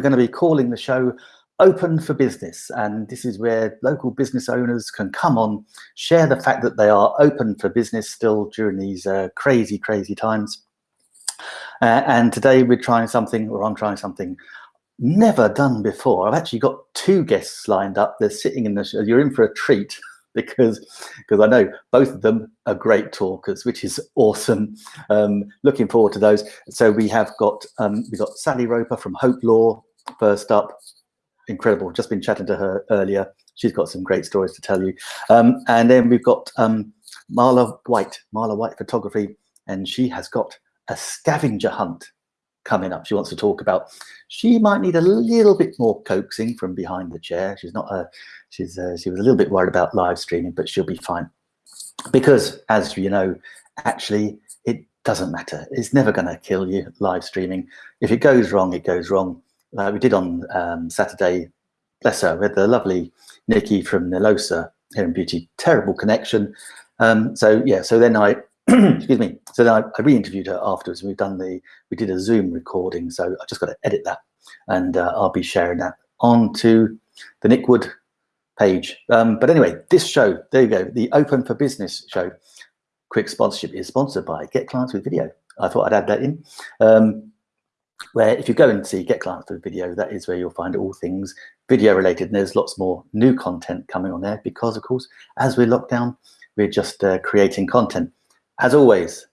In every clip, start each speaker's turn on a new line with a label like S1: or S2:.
S1: going to be calling the show Open for Business. And this is where local business owners can come on, share the fact that they are open for business still during these uh, crazy, crazy times. Uh, and today we're trying something, or I'm trying something never done before. I've actually got two guests lined up. They're sitting in the show. You're in for a treat because because I know both of them are great talkers, which is awesome. Um, looking forward to those. So we have got um, we got Sally Roper from Hope Law first up. Incredible. Just been chatting to her earlier. She's got some great stories to tell you. Um, and then we've got um, Marla White, Marla White Photography, and she has got a scavenger hunt coming up she wants to talk about she might need a little bit more coaxing from behind the chair she's not a she's uh, she was a little bit worried about live streaming but she'll be fine because as you know actually it doesn't matter it's never going to kill you live streaming if it goes wrong it goes wrong like we did on um, saturday bless her with the lovely nikki from Nilosa here in beauty terrible connection um, so yeah so then i excuse me. So then I, I re-interviewed her afterwards. We've done the, we did a Zoom recording. So I just got to edit that and uh, I'll be sharing that onto the Nick Wood page. Um, but anyway, this show, there you go, the Open for Business show, quick sponsorship is sponsored by Get Clients with Video. I thought I'd add that in. Um, where if you go and see Get Clients with Video, that is where you'll find all things video related. And there's lots more new content coming on there because, of course, as we lock down, we're just uh, creating content. As always,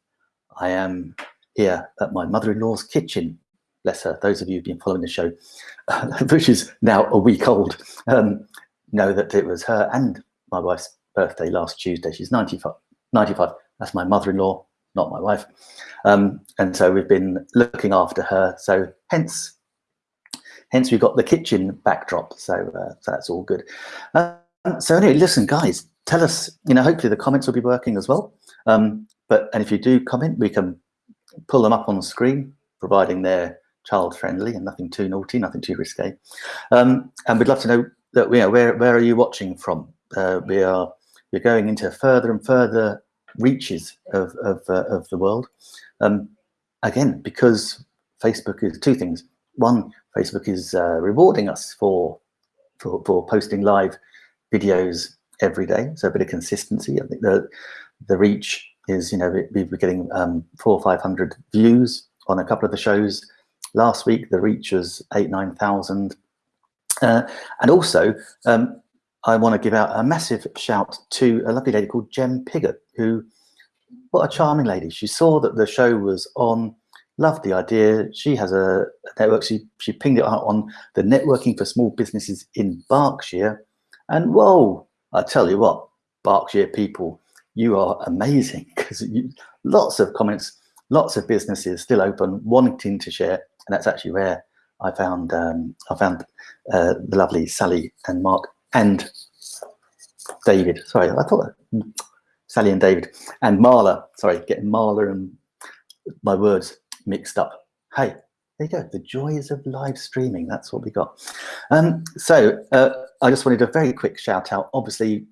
S1: I am here at my mother-in-law's kitchen. Bless her. Those of you who've been following the show, which is now a week old, um, know that it was her and my wife's birthday last Tuesday. She's 95. 95. That's my mother-in-law, not my wife. Um, and so we've been looking after her. So hence, hence we've got the kitchen backdrop. So, uh, so that's all good. Um, so anyway, listen, guys, tell us, you know, hopefully the comments will be working as well. Um, but and if you do comment, we can pull them up on the screen, providing they're child friendly and nothing too naughty, nothing too risque. Um, and we'd love to know that you know, where where are you watching from? Uh, we are we're going into further and further reaches of of, uh, of the world. Um, again, because Facebook is two things. One, Facebook is uh, rewarding us for, for for posting live videos every day, so a bit of consistency. I think the the reach is, you know, we, we're getting um, four or 500 views on a couple of the shows. Last week, the reach was eight, 9,000. Uh, and also, um, I want to give out a massive shout to a lovely lady called Jem Piggott, who, what a charming lady. She saw that the show was on, loved the idea. She has a network, she, she pinged it out on the Networking for Small Businesses in Berkshire. And whoa, I tell you what, Berkshire people you are amazing because lots of comments, lots of businesses still open, wanting to share, and that's actually where I found um, I found uh, the lovely Sally and Mark and David. Sorry, I thought Sally and David and Marla. Sorry, getting Marla and my words mixed up. Hey, there you go. The joys of live streaming. That's what we got. Um, so uh, I just wanted a very quick shout out. Obviously,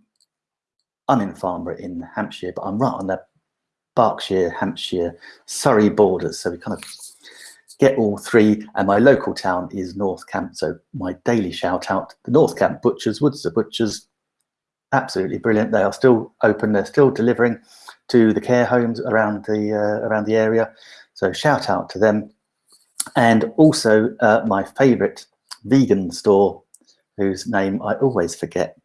S1: I'm in Farnborough in Hampshire, but I'm right on the Berkshire, Hampshire, Surrey borders. So we kind of get all three. And my local town is North Camp. So my daily shout out, the North Camp Butchers, Woods of Butchers, absolutely brilliant. They are still open. They're still delivering to the care homes around the uh, around the area. So shout out to them. And also uh, my favorite vegan store, whose name I always forget,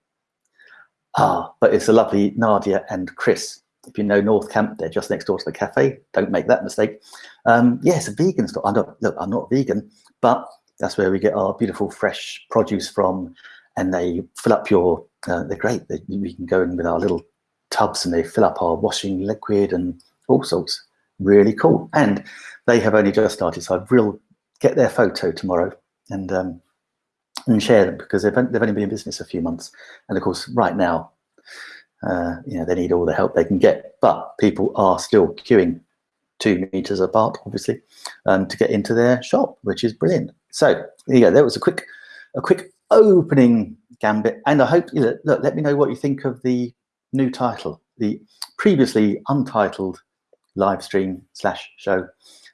S1: Ah, but it's a lovely Nadia and Chris. If you know North Camp, they're just next door to the cafe. Don't make that mistake. Um, a vegan store. I'm not, look, I'm not vegan, but that's where we get our beautiful fresh produce from. And they fill up your, uh, they're great. They, we can go in with our little tubs and they fill up our washing liquid and all sorts. Really cool. And they have only just started, so I will get their photo tomorrow and um, and share them because they've, they've only been in business a few months. And of course, right now, uh, you know, they need all the help they can get, but people are still queuing two meters apart, obviously, um, to get into their shop, which is brilliant. So yeah, there was a quick, a quick opening gambit. And I hope, you know, look, let me know what you think of the new title, the previously untitled live stream slash show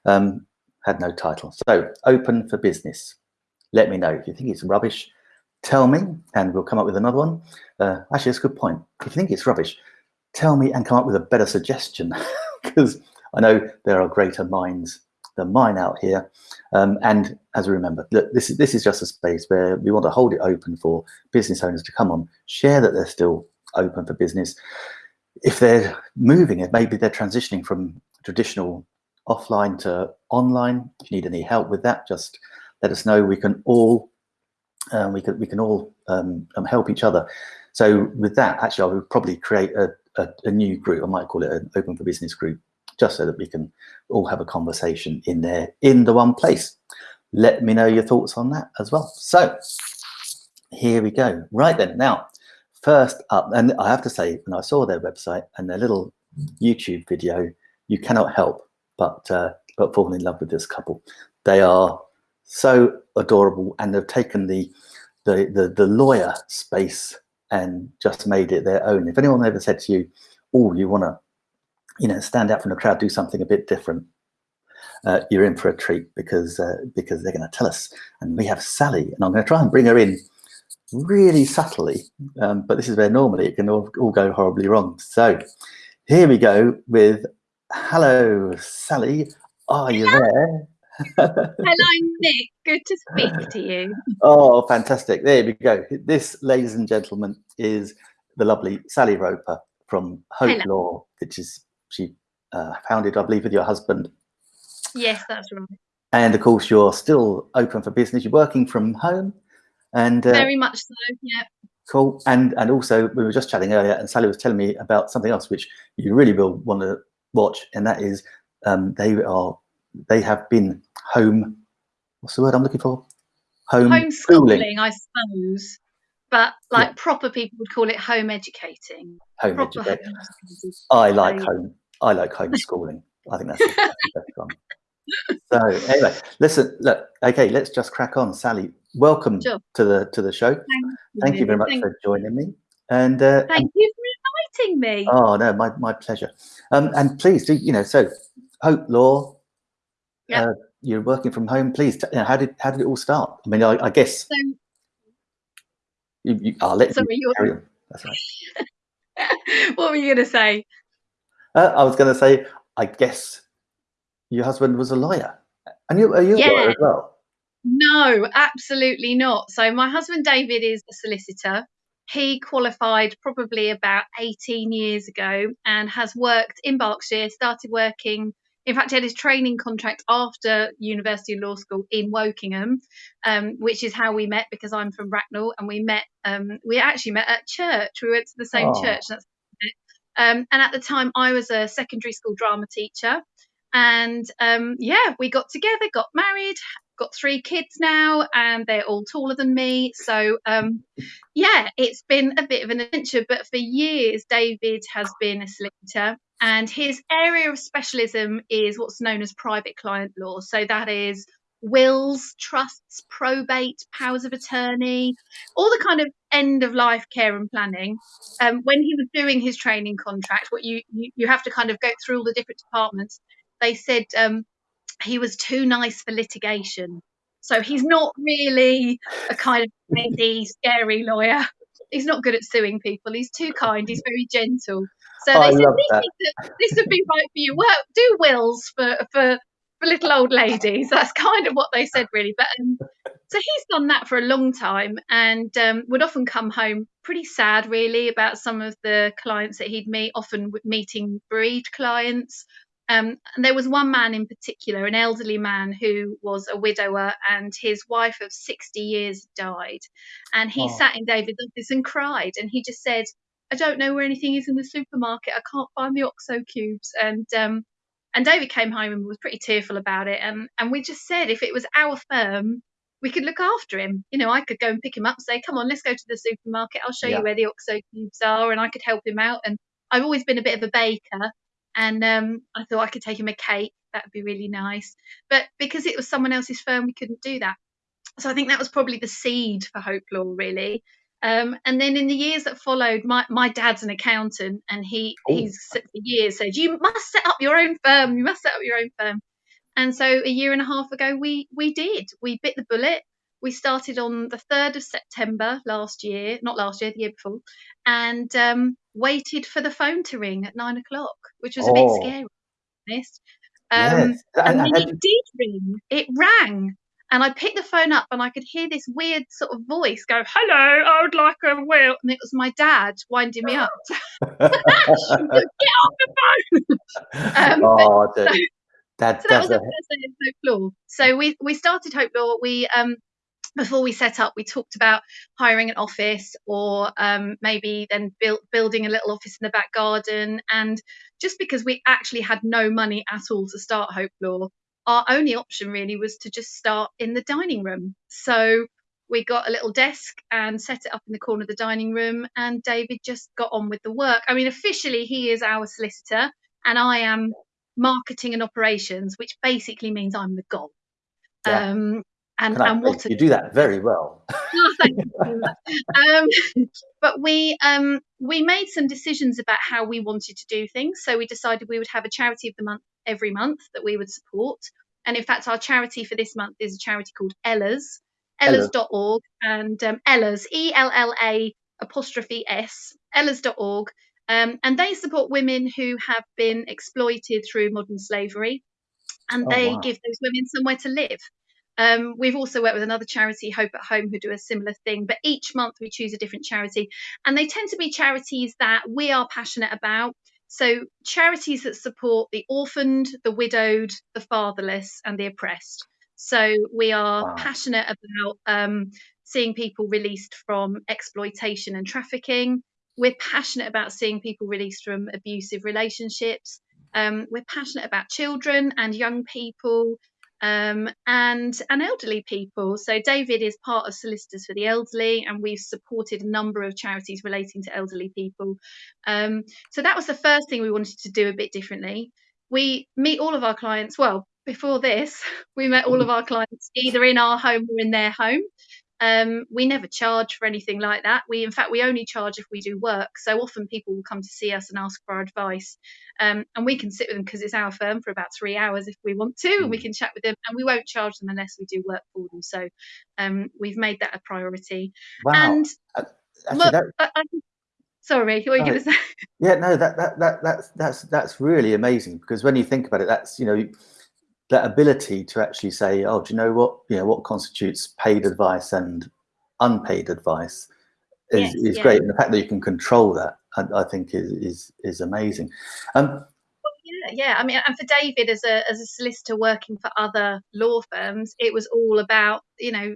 S1: um, had no title. So open for business let me know. If you think it's rubbish, tell me and we'll come up with another one. Uh, actually, that's a good point. If you think it's rubbish, tell me and come up with a better suggestion because I know there are greater minds than mine out here. Um, and as we remember, look, this is, this is just a space where we want to hold it open for business owners to come on, share that they're still open for business. If they're moving it, maybe they're transitioning from traditional offline to online. If you need any help with that, just let us know. We can all um, we can we can all um, um, help each other. So with that, actually, I would probably create a, a, a, new group. I might call it an open for business group, just so that we can all have a conversation in there in the one place. Let me know your thoughts on that as well. So here we go. Right then, now first up, and I have to say, when I saw their website and their little YouTube video, you cannot help but uh, but fall in love with this couple. They are so adorable and they've taken the, the, the, the lawyer space and just made it their own. If anyone ever said to you, oh, you want to, you know, stand out from the crowd, do something a bit different, uh, you're in for a treat because uh, because they're going to tell us. And we have Sally, and I'm going to try and bring her in really subtly, um, but this is where normally it can all, all go horribly wrong. So here we go with, hello, Sally, are you there?
S2: Hello, Nick. Good to speak to you.
S1: Oh, fantastic. There we go. This, ladies and gentlemen, is the lovely Sally Roper from Hope Hello. Law, which is she uh, founded, I believe, with your husband.
S2: Yes, that's right.
S1: And of course, you're still open for business. You're working from home, and
S2: uh, very much so. Yeah.
S1: Cool. And and also, we were just chatting earlier, and Sally was telling me about something else which you really will want to watch, and that is um, they are they have been home. What's the word I'm looking for?
S2: Home homeschooling, I suppose. But like yeah. proper people would call it home educating.
S1: Home proper educating. Home I like home. I like homeschooling. I think that's the best one. So anyway, listen. Look, okay, let's just crack on. Sally, welcome sure. to the to the show. Thank, Thank you very much Thank for joining me. And
S2: uh, Thank and, you for inviting me.
S1: Oh no, my my pleasure. Um, and please do you know so Hope Law yeah. Uh, you're working from home. Please, you know, how did how did it all start? I mean, I, I guess. So, you, you, I'll let sorry, you carry on. That's
S2: right. what were you going to say?
S1: Uh, I was going to say, I guess your husband was a lawyer, and you are you yeah. a lawyer as well?
S2: No, absolutely not. So my husband David is a solicitor. He qualified probably about 18 years ago and has worked in Berkshire, started working in fact, he had his training contract after University Law School in Wokingham, um, which is how we met because I'm from Bracknell, and we met. Um, we actually met at church. We went to the same oh. church. That's um, and at the time, I was a secondary school drama teacher, and um, yeah, we got together, got married, got three kids now, and they're all taller than me. So um, yeah, it's been a bit of an adventure. But for years, David has been a solicitor and his area of specialism is what's known as private client law. So that is wills, trusts, probate, powers of attorney, all the kind of end of life care and planning. Um, when he was doing his training contract, what you, you, you have to kind of go through all the different departments. They said um, he was too nice for litigation. So he's not really a kind of crazy, scary lawyer. He's not good at suing people. He's too kind. He's very gentle. So oh, they said this, this would be right for you. Work, do wills for for for little old ladies. That's kind of what they said, really. But um, so he's done that for a long time, and um, would often come home pretty sad, really, about some of the clients that he'd meet. Often meeting bereaved clients. Um, and there was one man in particular, an elderly man who was a widower, and his wife of 60 years died. And he oh. sat in David's office and cried, and he just said, I don't know where anything is in the supermarket. I can't find the OXO cubes. And um, and David came home and was pretty tearful about it. And and we just said if it was our firm, we could look after him. You know, I could go and pick him up, say, "Come on, let's go to the supermarket. I'll show yeah. you where the OXO cubes are," and I could help him out. And I've always been a bit of a baker, and um, I thought I could take him a cake. That'd be really nice. But because it was someone else's firm, we couldn't do that. So I think that was probably the seed for Hope Law, really. Um, and then in the years that followed, my, my dad's an accountant and he Ooh. he's for years said, You must set up your own firm, you must set up your own firm. And so a year and a half ago we we did. We bit the bullet. we started on the 3rd of September last year, not last year, the year before, and um, waited for the phone to ring at nine o'clock, which was a bit
S1: Oh,
S2: scary, honest. Um,
S1: And,
S2: and then it did ring. It rang. And I picked the phone up and I could hear this weird sort of voice go, Hello, I would like a wheel. And it was my dad winding me up. Get off the phone. Um,
S1: oh, the- that,
S2: so that was
S1: a,
S2: of Hope Law. So we we started Hope Law. We um before we set up, we talked about hiring an office or um, maybe then build, building a little office in the back garden. And just because we actually had no money at all to start Hope Law, our only option really was to just start in the dining room. So we got a little desk and set it up in the corner of the dining room, and David just got on with the work. I mean, officially, he is our solicitor, and I am marketing and operations, which basically means I'm the goal.
S1: Yeah.
S2: Um, and, and what a
S1: you do that very well.
S2: Oh, thank you very much. um, but we um, we made some decisions about how we wanted to do things. So we decided we would have a charity of the month every month that we would support. And in fact, our charity for this month is a charity called Ella's,
S1: Ella's.
S2: Ella's.org, and um, Ella's, E L L A apostrophe S, Ella's.org. Um, and they support women who have been exploited through modern slavery, and
S1: Oh,
S2: they
S1: wow.
S2: give those women somewhere to live. Um, we've also worked with another charity, Hope at Home, who do a similar thing. But each month we choose a different charity, and they tend to be charities that we are passionate about. So charities that support the orphaned, the widowed, the fatherless, and the oppressed. So we are
S1: Wow.
S2: passionate about um, seeing people released from exploitation and trafficking. We're passionate about seeing people released from abusive relationships. Um, we're passionate about children and young people um, and and elderly people. So David is part of Solicitors for the Elderly, and we've supported a number of charities relating to elderly people. Um, so that was the first thing we wanted to do a bit differently. We meet all of our clients. Well, before this, we met all of our clients either in our home or in their home. Um, we never charge for anything like that. We, in fact, we only charge if we do work. So often people will come to see us and ask for our advice, um, and we can sit with them because it's our firm for about three hours if we want to, and we
S1: Mm.
S2: can chat with them, and we won't charge them unless we do work for them. So um, we've made that a priority.
S1: Wow.
S2: And look,
S1: that,
S2: I, I, sorry, what were you
S1: No.
S2: going to say?
S1: Yeah, no, that, that that that's that's that's really amazing because when you think about it, that's you know that ability to actually say, oh, do you know what you know what constitutes paid advice and unpaid advice is,
S2: Yes,
S1: is
S2: yeah.
S1: great, and the fact that you can control that, I, I think, is is is amazing. Um,
S2: Yeah, yeah. I mean, and for David as a as a solicitor working for other law firms, it was all about you know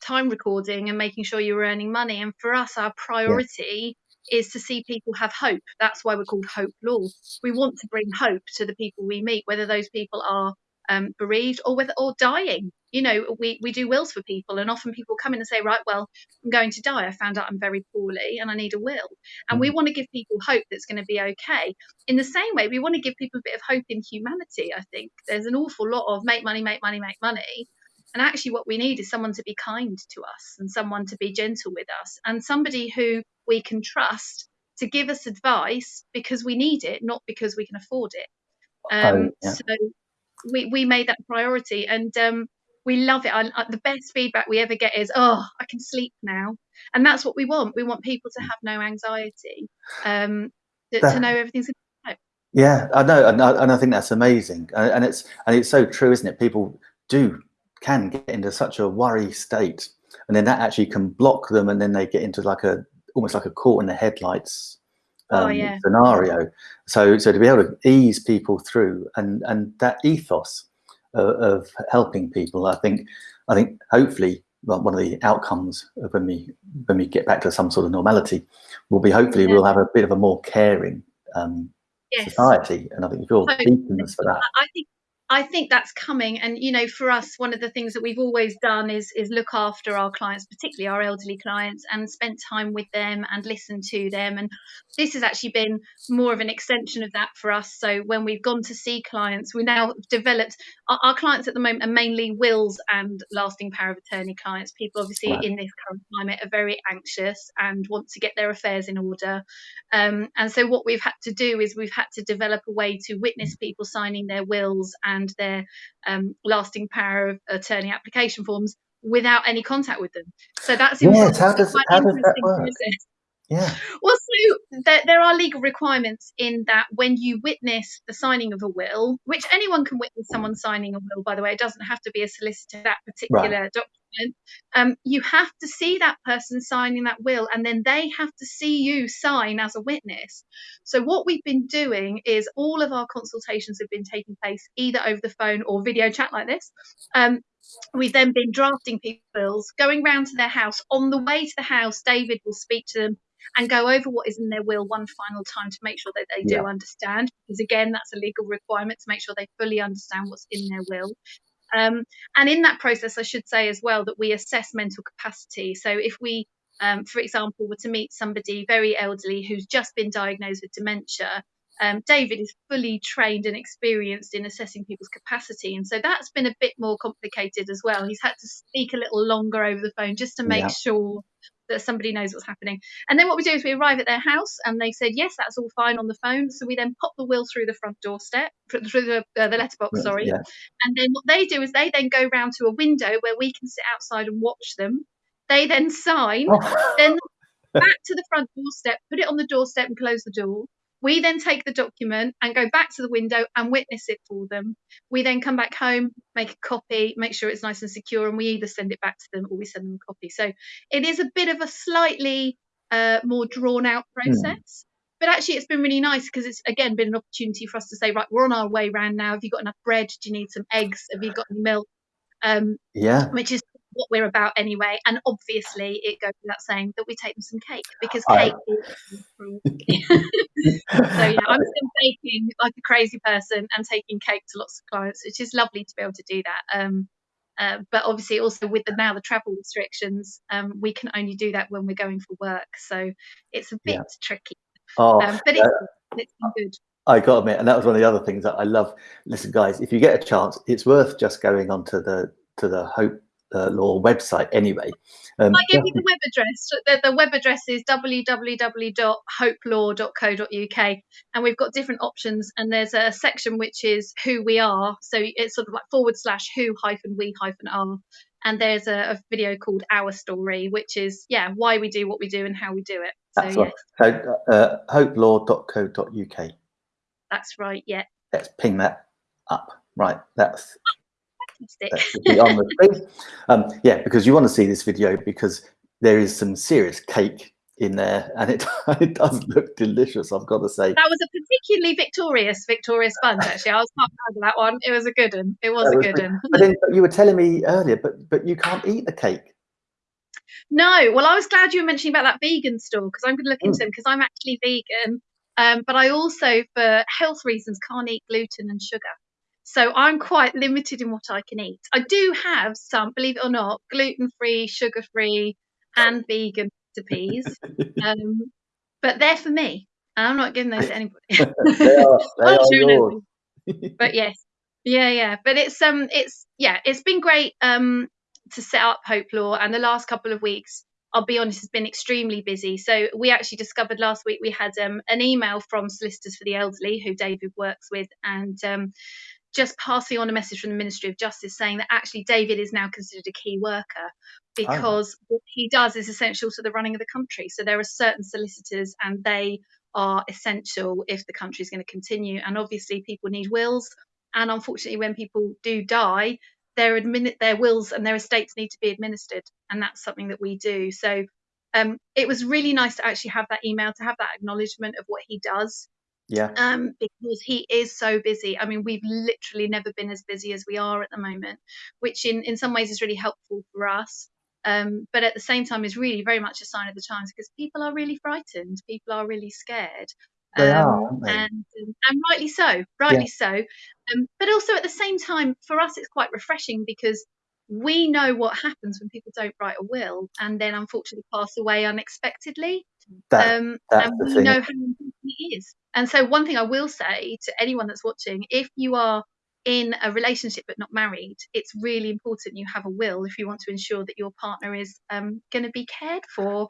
S2: time recording and making sure you were earning money. And for us, our priority is to see people have hope. That's why we're called Hope Law. We want to bring hope to the people we meet, whether those people are um, bereaved or whether or dying. You know, we we do wills for people, and often people come in and say, right, well, I'm going to die. I found out I'm very poorly, and I need a will. And we want to give people hope that's going to be okay in the same way, we want to give people a bit of hope in humanity. I think there's an awful lot of make money, make money, make money. And actually, what we need is someone to be kind to us and someone to be gentle with us and somebody who we can trust to give us advice because we need it, not because we can afford it. Um,
S1: Oh, yeah.
S2: So we, we made that priority and um, we love it. I, I- the best feedback we ever get is, oh, I can sleep now. And that's what we want. We want people to have no anxiety, um, to, to know everything's
S1: Yeah, I know, and I, and I think that's amazing, and, and it's and it's so true, isn't it? People do can get into such a worry state, and then that actually can block them, and then they get into like a almost like a caught in the headlights
S2: Oh,
S1: um,
S2: yeah.
S1: scenario. So so to be able to ease people through, and and that ethos of, of helping people, I think I think hopefully one of the outcomes of when we when we get back to some sort of normality will be hopefully
S2: Yeah.
S1: we'll have a bit of a more caring um,
S2: yes.
S1: society, and I think you're
S2: Totally.
S1: beacons for that.
S2: I think I think that's coming, and you know, for us, one of the things that we've always done is is look after our clients, particularly our elderly clients, and spend time with them and listen to them. And this has actually been more of an extension of that for us. So when we've gone to see clients, we now developed our, our clients at the moment are mainly wills and lasting power of attorney clients. People obviously
S1: Right.
S2: in this current climate are very anxious and want to get their affairs in order. Um, and so what we've had to do is we've had to develop a way to witness people signing their wills and their um, lasting power of attorney application forms without any contact with them. So that's
S1: yes. How does, how does that work? Process.
S2: Yeah. Well, so there, there are legal requirements in that when you witness the signing of a will, which anyone can witness someone signing a will, by the way, it doesn't have to be a solicitor, that particular right. document. Um, you have to see that person signing that will, and then they have to see you sign as a witness. So, what we've been doing is all of our consultations have been taking place either over the phone or video chat like this. Um, We've then been drafting people's going round to their house. On the way to the house, David will speak to them and go over what is in their will one final time to make sure that they do understand. Because again, that's a legal requirement to make sure they fully understand what's in their will. Um, and in that process, I should say as well that we assess mental capacity. So if we, um, for example, were to meet somebody very elderly who's just been diagnosed with dementia, um, David is fully trained and experienced in assessing people's capacity. And so that's been a bit more complicated as well. He's had to speak a little longer over the phone just to make yeah. sure that somebody knows what's happening. And then what we do is we arrive at their house and they said, yes, that's all fine on the phone. So we then pop the will through the front doorstep, through the, uh, the letterbox, sorry. And then what they do is they then go round to a window where we can sit outside and watch them. They then sign, then back to the front doorstep, put it on the doorstep and close the door. We then take the document and go back to the window and witness it for them. We then come back home, make a copy, make sure it's nice and secure, and we either send it back to them or we send them a copy. So it is a bit of a slightly uh, more drawn out hmm. process. Mm. But actually, it's been really nice because it's again been an opportunity for us to say, right, we're on our way round now. Have you got enough bread? Do you need some eggs? Have you got any milk? Um,
S1: yeah.
S2: Which is what we're about anyway. And obviously, it goes without saying that we take them some cake because cake is. so, yeah, I'm still baking like a crazy person and taking cake to lots of clients, which is lovely to be able to do that. Um, uh, but obviously, also with the now the travel restrictions, um, we can only do that when we're going for work. So it's a bit yeah. tricky.
S1: Oh,
S2: um, but it's, uh, it's been good.
S1: I got to admit, and that was one of the other things that I love. Listen, guys, if you get a chance, it's worth just going onto the to the Hope uh, Law website anyway.
S2: Um, I give you the web address. The, the web address is www.hopelaw.co.uk, and we've got different options. And there's a section which is who we are, so it's sort of like forward slash who hyphen we hyphen are. And there's a, a video called Our Story, which is yeah why we do what we do and how we do it.
S1: So, That's right. So uh, hopelaw.co.uk.
S2: That's right. Yeah.
S1: Let's ping that up. Right. That's on the screen. Um, yeah, because you want to see this video because there is some serious cake in there and it, it does look delicious i've got to say.
S2: That was a particularly victorious victorious sponge actually. I was quite proud of that one. It was a good one. It was that a good one.
S1: but then you were telling me earlier but but you can't eat the cake.
S2: No. Well i was glad you were mentioning about that vegan store because i'm going to look into mm. them because i'm actually vegan. Um, but i also for health reasons can't eat gluten and sugar so I'm quite limited in what I can eat. I do have some, believe it or not, gluten free, sugar free, and vegan recipes, um, but they're for me, and I'm not giving those to anybody.
S1: they are, they are yours.
S2: but yes, yeah, yeah. But it's um, it's yeah, it's been great um to set up Hope Law, and the last couple of weeks I'll be honest, has been extremely busy. So we actually discovered last week we had um, an email from Solicitors for the Elderly, who David works with, and um, just passing on a message from the Ministry of Justice saying that actually David is now considered a key worker because oh. what he does is essential to the running of the country. So there are certain solicitors and they are essential if the country is going to continue. And obviously, people need wills. And unfortunately, when people do die, their admin- their wills and their estates need to be administered, and that's something that we do. So um, it was really nice to actually have that email, to have that acknowledgement of what he does,
S1: yeah.
S2: Um, because he is so busy. I mean, we've literally never been as busy as we are at the moment, which in, in some ways is really helpful for us. Um, but at the same time is really very much a sign of the times because people are really frightened. People are really scared.
S1: They um, are, they?
S2: And, and rightly so, rightly yeah. so. Um, but also at the same time, for us, it's quite refreshing because we know what happens when people don't write a will and then unfortunately pass away unexpectedly. That, um, and we thing. know how important it is. And so, one thing I will say to anyone that's watching if you are in a relationship but not married, it's really important you have a will if you want to ensure that your partner is um, going to be cared for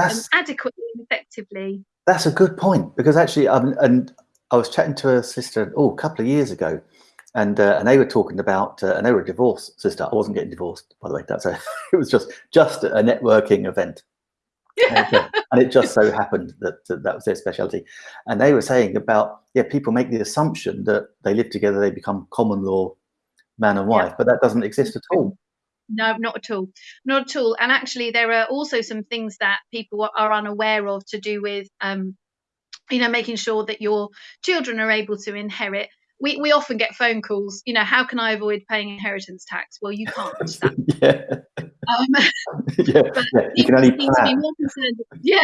S2: um, adequately and effectively.
S1: That's a good point because actually, um, and I was chatting to a sister oh a couple of years ago, and uh, and they were talking about uh, and they were a divorced sister. I wasn't getting divorced, by the way. That's a it was just just a networking event. And, and it just so happened that, that that was their specialty. And they were saying about yeah, people make the assumption that they live together, they become common law man and wife, yeah. but that doesn't exist at all.
S2: No, not at all. Not at all. And actually, there are also some things that people are unaware of to do with, um, you know, making sure that your children are able to inherit. We, we often get phone calls, you know, how can I avoid paying inheritance tax? Well, you can't.
S1: yeah. Um, yeah, yeah. you can only plan.
S2: Yeah,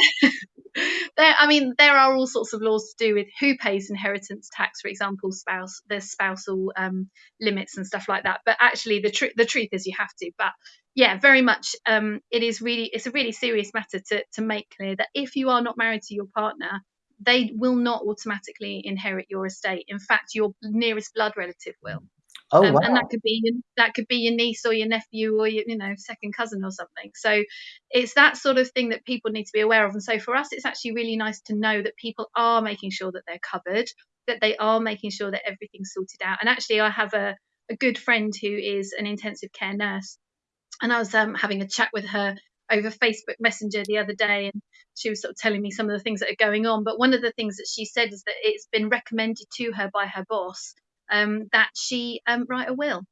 S2: there, I mean, there are all sorts of laws to do with who pays inheritance tax, for example, spouse, there's spousal um, limits and stuff like that. But actually, the truth, the truth is, you have to. But yeah, very much, um, it is really, it's a really serious matter to to make clear that if you are not married to your partner, they will not automatically inherit your estate. In fact, your nearest blood relative will.
S1: Oh, um, wow.
S2: and that could be that could be your niece or your nephew or your you know second cousin or something. So it's that sort of thing that people need to be aware of. And so for us, it's actually really nice to know that people are making sure that they're covered, that they are making sure that everything's sorted out. And actually, I have a a good friend who is an intensive care nurse, and I was um, having a chat with her over Facebook Messenger the other day, and she was sort of telling me some of the things that are going on. But one of the things that she said is that it's been recommended to her by her boss um, that she um, write a will.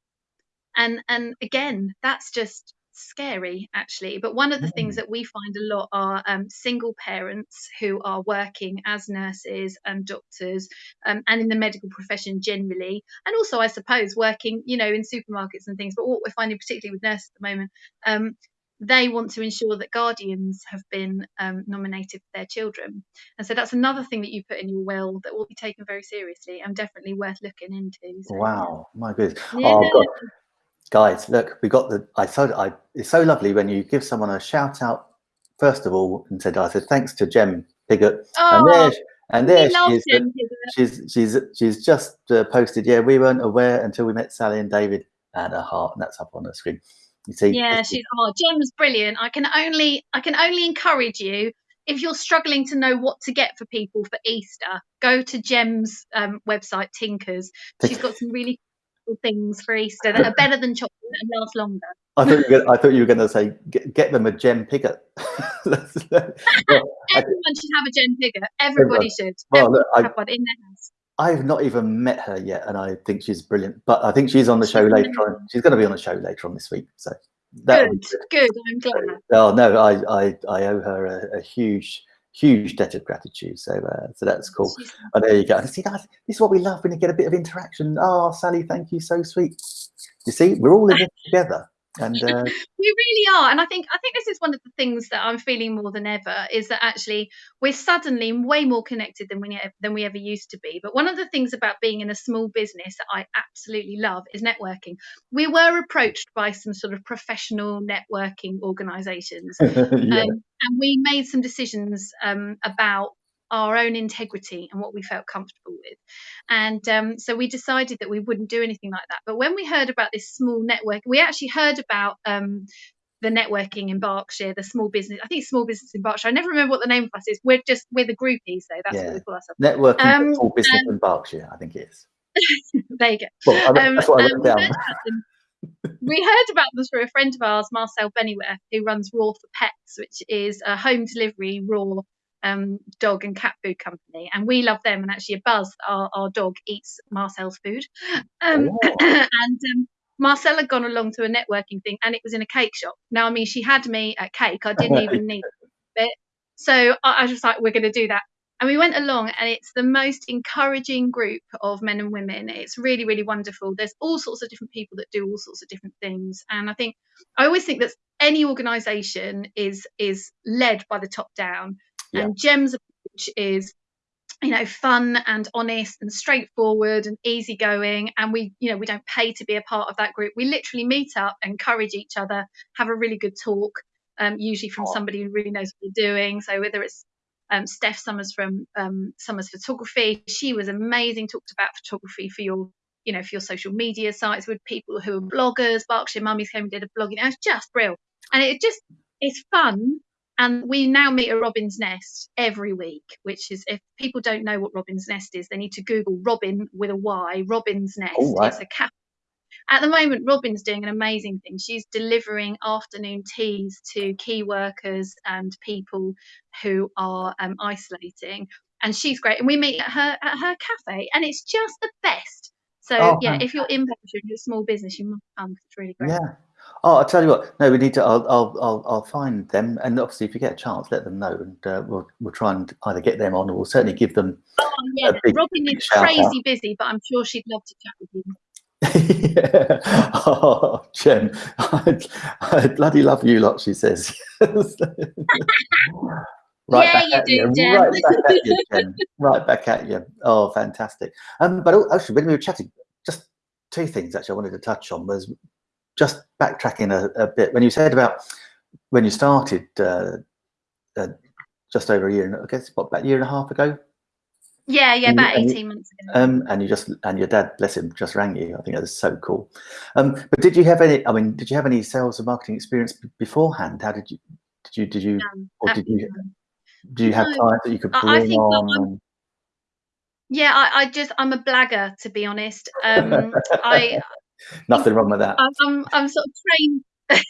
S2: And and again, that's just scary actually. But one of the mm. things that we find a lot are um, single parents who are working as nurses and doctors um, and in the medical profession generally, and also I suppose working, you know, in supermarkets and things. But what we're finding particularly with nurses at the moment um, they want to ensure that guardians have been um, nominated for their children. And so that's another thing that you put in your will that will be taken very seriously and definitely worth looking into.
S1: So, wow, my goodness. Yeah. Oh, God. Guys, look, we got the. I thought I. It's so lovely when you give someone a shout out first of all and said, I said thanks to Jem Piggott,
S2: oh,
S1: and there, and there she is. Him, she's she's she's just uh, posted. Yeah, we weren't aware until we met Sally and David and a heart, and that's up on the screen.
S2: You see, yeah, she's oh, Jem's brilliant. I can only I can only encourage you if you're struggling to know what to get for people for Easter, go to Jem's um, website, Tinkers. She's got some really cool things for Easter that are better than chocolate and last longer.
S1: I thought you were I thought you were going to say get, get, them a Jem Piggott. well,
S2: Everyone I, should have a Jem Piggott. Everybody should. Well, look, have I, one in their house.
S1: I've not even met her yet, and I think she's brilliant. But I think she's on the show later on. She's going to be on the show later on this week. So
S2: that good, good. I'm glad.
S1: Oh no, I I, I owe her a, a huge huge debt of gratitude. So uh, so that's cool. Oh, there you go. see that this is what we love when you get a bit of interaction. Oh, Sally, thank you, so sweet. You see, we're all in it together and uh...
S2: we really are and i think i think this is one of the things that i'm feeling more than ever is that actually we're suddenly way more connected than we than we ever used to be but one of the things about being in a small business that i absolutely love is networking we were approached by some sort of professional networking organizations yeah. um, and we made some decisions um, about our own integrity and what we felt comfortable with. And um, so we decided that we wouldn't do anything like that. But when we heard about this small network, we actually heard about um, the networking in Berkshire, the small business. I think small business in Berkshire. I never remember what the name of us is. We're just we're the groupies, though. That's yeah. what we call ourselves.
S1: Networking um, small business in Berkshire. I think it is.
S2: there you go.
S1: Well, I, that's what I wrote um, down.
S2: we heard about them through a friend of ours, Marcel Bennyware, who runs Raw for Pets, which is a home delivery raw um, dog and cat food company, and we love them. And actually, a Buzz, our, our dog, eats Marcel's food. Um, oh. and um, Marcel had gone along to a networking thing, and it was in a cake shop. Now, I mean, she had me at cake. I didn't even need it. So I, I was just like, we're going to do that. And we went along, and it's the most encouraging group of men and women. It's really, really wonderful. There's all sorts of different people that do all sorts of different things. And I think I always think that any organization is is led by the top down yeah. And Jem's approach is you know fun and honest and straightforward and easygoing and we you know we don't pay to be a part of that group. We literally meet up encourage each other have a really good talk um, usually from somebody who really knows what they're doing. So whether it's um, Steph Summers from um, Summers Photography she was amazing talked about photography for your you know for your social media sites with people who are bloggers. Berkshire Mummies came and did a blogging it was just brilliant and it just it's fun And we now meet at Robyn's Nest every week, which is if people don't know what Robyn's Nest is, they need to Google Robyn with a Y, Robyn's Nest.
S1: Oh, right.
S2: It's a cafe. At the moment, Robyn's doing an amazing thing. She's delivering afternoon teas to key workers and people who are um, isolating, and she's great. And we meet at her at her cafe, and it's just the best. So
S1: Oh,
S2: yeah, if you're in and you're a small business, you must come. It's really great.
S1: Yeah. Oh, I'll tell you what. No, we need to. I'll, I'll, I'll, I'll find them, and obviously, if you get a chance, let them know, and uh, we'll, we'll try and either get them on, or we'll certainly give them.
S2: Oh, yeah.
S1: Big-
S2: Robyn
S1: big
S2: is
S1: shout out.
S2: crazy busy, but I'm sure she'd love to chat with you.
S1: yeah. Oh, Jem, I, I bloody love you lot. She says. right
S2: Yeah,
S1: back
S2: you
S1: at
S2: do,
S1: you.
S2: Jem.
S1: Right back at you, Jem. Right back at you. Oh, fantastic. Um, but actually, when we were chatting, just two things actually I wanted to touch on was just backtracking a, a bit when you said about when you started uh, uh, just over a year, and I guess what about a year and a half ago,
S2: Yeah, yeah,
S1: And
S2: about
S1: you-
S2: 18 months ago.
S1: um, and you just and your dad, bless him, just rang you. I think that was so cool. Um, but did you have any? I mean, did you have any sales and marketing experience beforehand? How did you? Did you? Did you?
S2: Um,
S1: Or did you? Do you have
S2: No,
S1: clients that you could
S2: I- I
S1: bring
S2: think
S1: on?
S2: Yeah, I, I just I'm a blagger to be honest. Um, I
S1: Nothing wrong with that.
S2: I'm, I'm I'm sort of trained.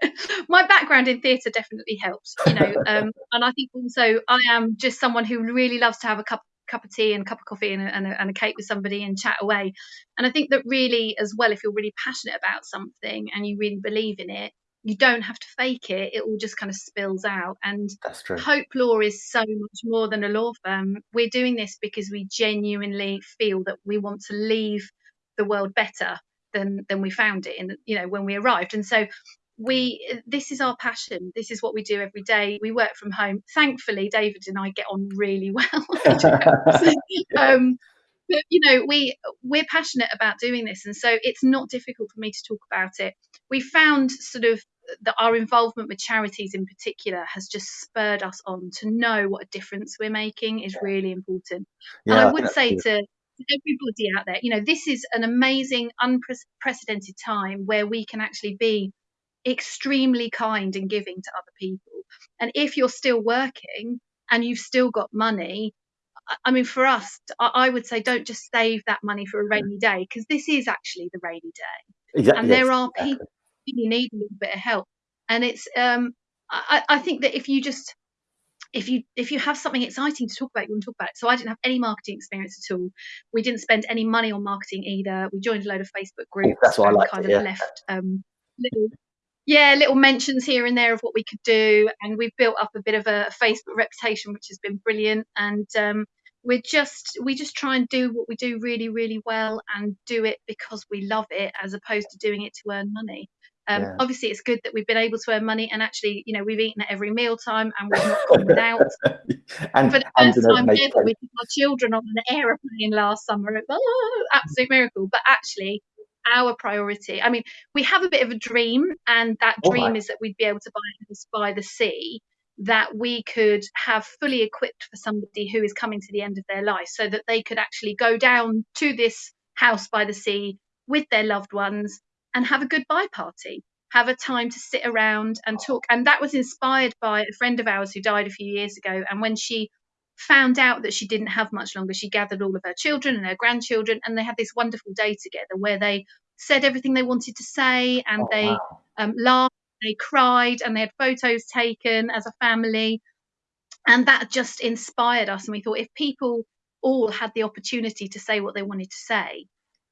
S2: My background in theatre definitely helps, you know, um, and I think also I am just someone who really loves to have a cup cup of tea and a cup of coffee and a, and, a, and a cake with somebody and chat away. And I think that really, as well, if you're really passionate about something and you really believe in it, you don't have to fake it. It all just kind of spills out. And
S1: That's true.
S2: Hope Law is so much more than a law firm. We're doing this because we genuinely feel that we want to leave the world better than than we found it in you know when we arrived. And so we this is our passion. This is what we do every day. We work from home. Thankfully, David and I get on really well. um, but you know we we're passionate about doing this and so it's not difficult for me to talk about it we found sort of that our involvement with charities in particular has just spurred us on to know what a difference we're making is really important
S1: yeah,
S2: and i would say to everybody out there you know this is an amazing unprecedented time where we can actually be extremely kind and giving to other people and if you're still working and you've still got money I- mean, for us, I would say don't just save that money for a rainy day because this is actually the rainy day,
S1: Exactly.
S2: and
S1: yes,
S2: there are
S1: exactly.
S2: people who need a little bit of help. And it's, um, I, I think that if you just, if you if you have something exciting to talk about, you want to talk about it. So I didn't have any marketing experience at all. We didn't spend any money on marketing either. We joined a load of Facebook groups
S1: that's what I
S2: and
S1: like to
S2: kind
S1: hear.
S2: of left um, little yeah, little mentions here and there of what we could do, and we've built up a bit of a Facebook reputation, which has been brilliant. And um, we're just we just try and do what we do really, really well, and do it because we love it, as opposed to doing it to earn money. Um,
S1: Yeah.
S2: Obviously, it's good that we've been able to earn money, and actually, you know, we've eaten at every mealtime, and we've not gone without.
S1: and
S2: For the
S1: and
S2: first time ever, we took our children on an aeroplane last summer. Oh, absolute miracle! But actually, our priority. I mean, we have a bit of a dream, and that dream
S1: right.
S2: is that we'd be able to buy a house by the sea that we could have fully equipped for somebody who is coming to the end of their life so that they could actually go down to this house by the sea with their loved ones and have a goodbye party have a time to sit around and talk and that was inspired by a friend of ours who died a few years ago and when she found out that she didn't have much longer she gathered all of her children and her grandchildren and they had this wonderful day together where they said everything they wanted to say and
S1: Oh,
S2: they
S1: wow.
S2: um, laughed, they cried, and they had photos taken as a family. And that just inspired us. And we thought if people all had the opportunity to say what they wanted to say,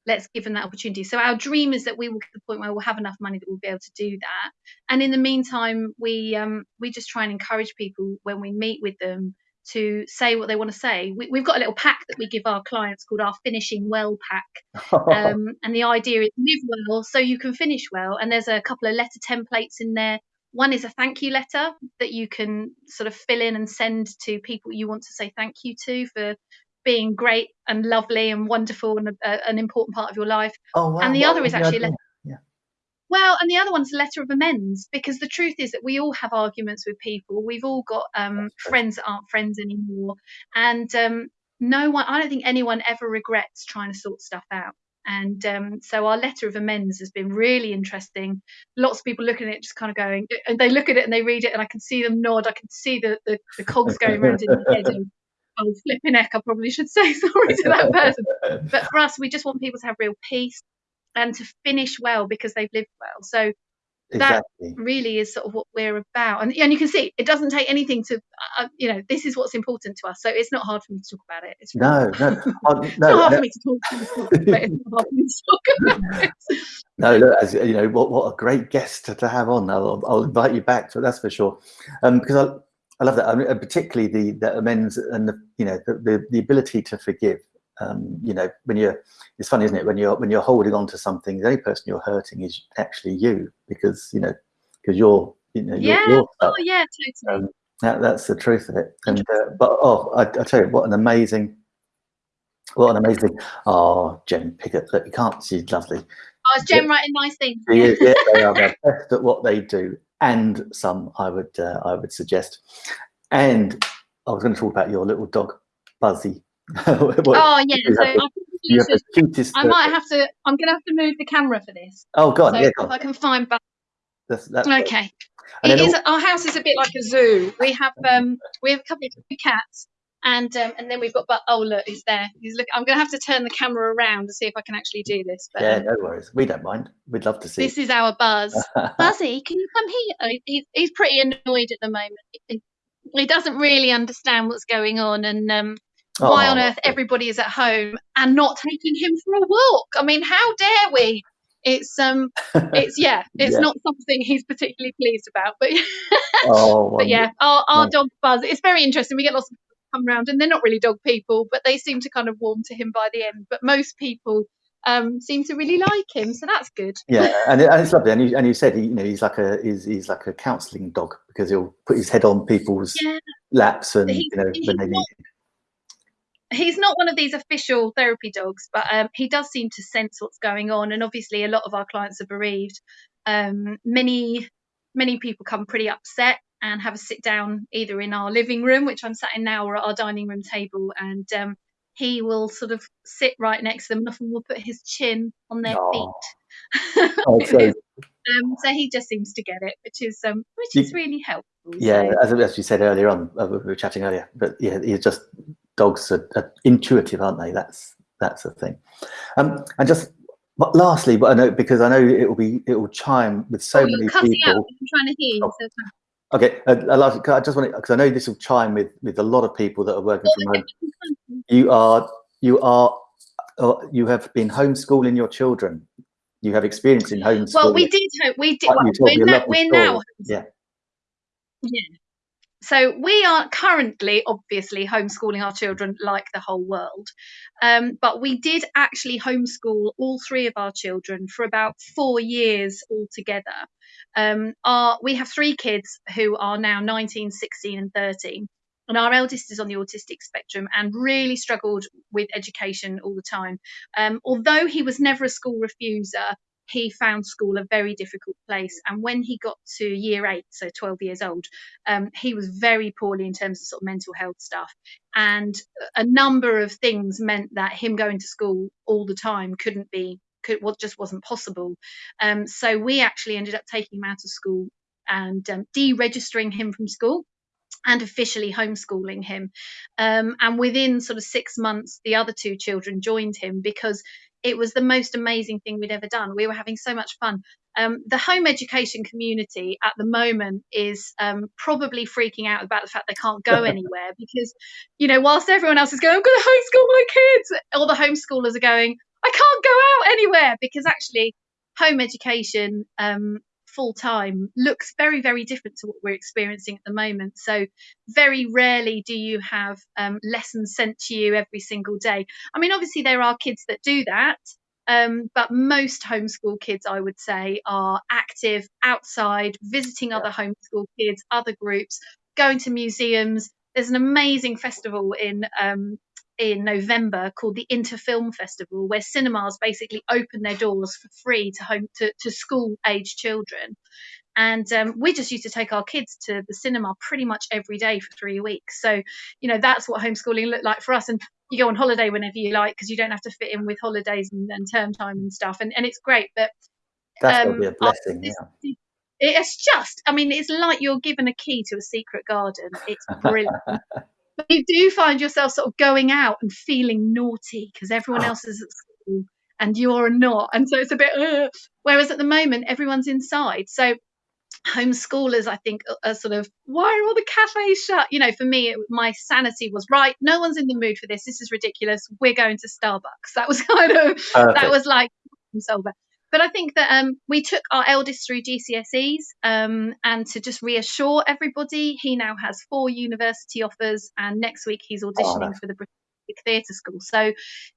S2: let's give them that opportunity. So our dream is that we will get to the point where we'll have enough money that we'll be able to do that. And in the meantime, we um, we just try and encourage people when we meet with them to say what they want to say. We, we've got a little pack that we give our clients called our finishing well pack um, and the idea is live well so you can finish well and there's a couple of letter templates in there one is a thank you letter that you can sort of fill in and send to people you want to say thank you to for being great and lovely and wonderful and an important part of your life
S1: oh, wow.
S2: and the
S1: what
S2: other is actually a letter well, and the other one's a letter of amends because the truth is that we all have arguments with people. We've all got um, friends that aren't friends anymore, and um, no one. I don't think anyone ever regrets trying to sort stuff out. And um, so our letter of amends has been really interesting. Lots of people looking at it, just kind of going, and they look at it and they read it, and I can see them nod. I can see the the, the cogs going around in their head. And, oh, flipping heck, I probably should say sorry to that person. But for us, we just want people to have real peace and to finish well because they've lived well. So exactly. that really is sort of what we're about and, and you can see it doesn't take anything to uh, you know this is what's important to us so it's not hard for me to talk about it it's
S1: no no
S2: no, it's not hard no. for me to talk,
S1: about it. no look, as you know what, what a great guest to, to have on I'll, I'll invite you back so that's for sure um, because I, I love that I mean, particularly the, the amends and the you know the, the, the ability to forgive um, you know, when you're, it's funny, isn't it? When you're when you're holding on to something, the only person you're hurting is actually you, because you know, because you're, you know,
S2: yeah,
S1: you're,
S2: oh yeah, totally.
S1: Um, that, that's the truth of it. And uh, but oh, I, I tell you, what an amazing, what an amazing. Oh, Jem Piggott, look, you can't. She's lovely.
S2: Oh, is Jem yeah. writing nice things?
S1: Yeah, yeah they are the best at what they do, and some I would uh, I would suggest. And I was going to talk about your little dog, Buzzy.
S2: oh yeah, so I, I might have to. I'm going to have to move the camera for this.
S1: Oh god,
S2: so
S1: yeah.
S2: If I can find. Back.
S1: That's, that's
S2: okay. It is. All... Our house is a bit like a zoo. We have um we have a couple of cats, and um, and then we've got. But oh look, he's there. He's look. I'm going to have to turn the camera around to see if I can actually do this.
S1: But, yeah, um, no worries. We don't mind. We'd love to see.
S2: This is our Buzz. Buzzy, can you come here? Oh, he's, he's pretty annoyed at the moment. He, he doesn't really understand what's going on, and um, Oh, why on earth everybody is at home and not taking him for a walk? I mean, how dare we? It's um, it's yeah, it's yeah. not something he's particularly pleased about. But oh, but yeah, our, our dog Buzz. It's very interesting. We get lots of people come around, and they're not really dog people, but they seem to kind of warm to him by the end. But most people um, seem to really like him, so that's good.
S1: Yeah, and, and it's lovely. And you, and you said he, you know he's like a he's, he's like a counselling dog because he'll put his head on people's yeah. laps and he, you know when they need
S2: he's not one of these official therapy dogs, but um, he does seem to sense what's going on. And obviously, a lot of our clients are bereaved. Um, many many people come pretty upset and have a sit down either in our living room, which I'm sat in now, or at our dining room table, and um, he will sort of sit right next to them and often will put his chin on their oh. feet. oh, so, um, so he just seems to get it, which is um, which is really helpful.
S1: Yeah, so. as, as you said earlier on, uh, we were chatting earlier, but yeah, he's just dogs are, are, intuitive, aren't they? That's that's the thing. Um, and just but lastly, but I know because I know it will be it will chime with so
S2: oh,
S1: many
S2: people. I'm trying to hear. Oh.
S1: So okay, uh, I, I just want to, because I know this will chime with with a lot of people that are working from home. You are you are uh, you have been homeschooling your children. You have experience in homeschooling.
S2: Well, we did. We did. Well, we're, now, we're now.
S1: Yeah.
S2: Yeah. So we are currently, obviously, homeschooling our children like the whole world. Um, but we did actually homeschool all three of our children for about four years altogether. Um, we have three kids who are now 19, 16, and 13. And our eldest is on the autistic spectrum and really struggled with education all the time. Um, although he was never a school refuser, he found school a very difficult place. And when he got to year eight, so 12 years old, um, he was very poorly in terms of sort of mental health stuff. And a number of things meant that him going to school all the time couldn't be, could, what just wasn't possible. Um, so we actually ended up taking him out of school and um, deregistering him from school and officially homeschooling him. Um, and within sort of six months, the other two children joined him because it was the most amazing thing we'd ever done. We were having so much fun. Um, the home education community at the moment is um, probably freaking out about the fact they can't go anywhere because, you know, whilst everyone else is going, I'm going to homeschool my kids, all the homeschoolers are going, I can't go out anywhere because actually home education um, full time looks very, very different to what we're experiencing at the moment. So, very rarely do you have um, lessons sent to you every single day. I mean, obviously, there are kids that do that. Um, but most homeschool kids, I would say, are active outside, visiting other homeschool kids, other groups, going to museums. There's an amazing festival in um, in November called the Into Film Festival, where cinemas basically open their doors for free to home to, to school age children. And um, we just used to take our kids to the cinema pretty much every day for three weeks. So, you know, that's what homeschooling looked like for us. And you go on holiday whenever you like because you don't have to fit in with holidays and, and term time and stuff, and, and it's great. But
S1: that's um, be a blessing. yeah.
S2: It's just, I mean, it's like you're given a key to a secret garden. It's brilliant. But you do find yourself sort of going out and feeling naughty because everyone oh. else is at school and you're not. And so it's a bit, Ugh. whereas at the moment, everyone's inside. So homeschoolers, I think, are sort of, why are all the cafes shut? You know, for me, it, my sanity was right. No one's in the mood for this. This is ridiculous. We're going to Starbucks. That was kind of, Perfect. that was like, solver. But I think that um, we took our eldest through GCSEs, um, and to just reassure everybody, he now has four university offers, and next week he's auditioning oh, for the British theatre school. So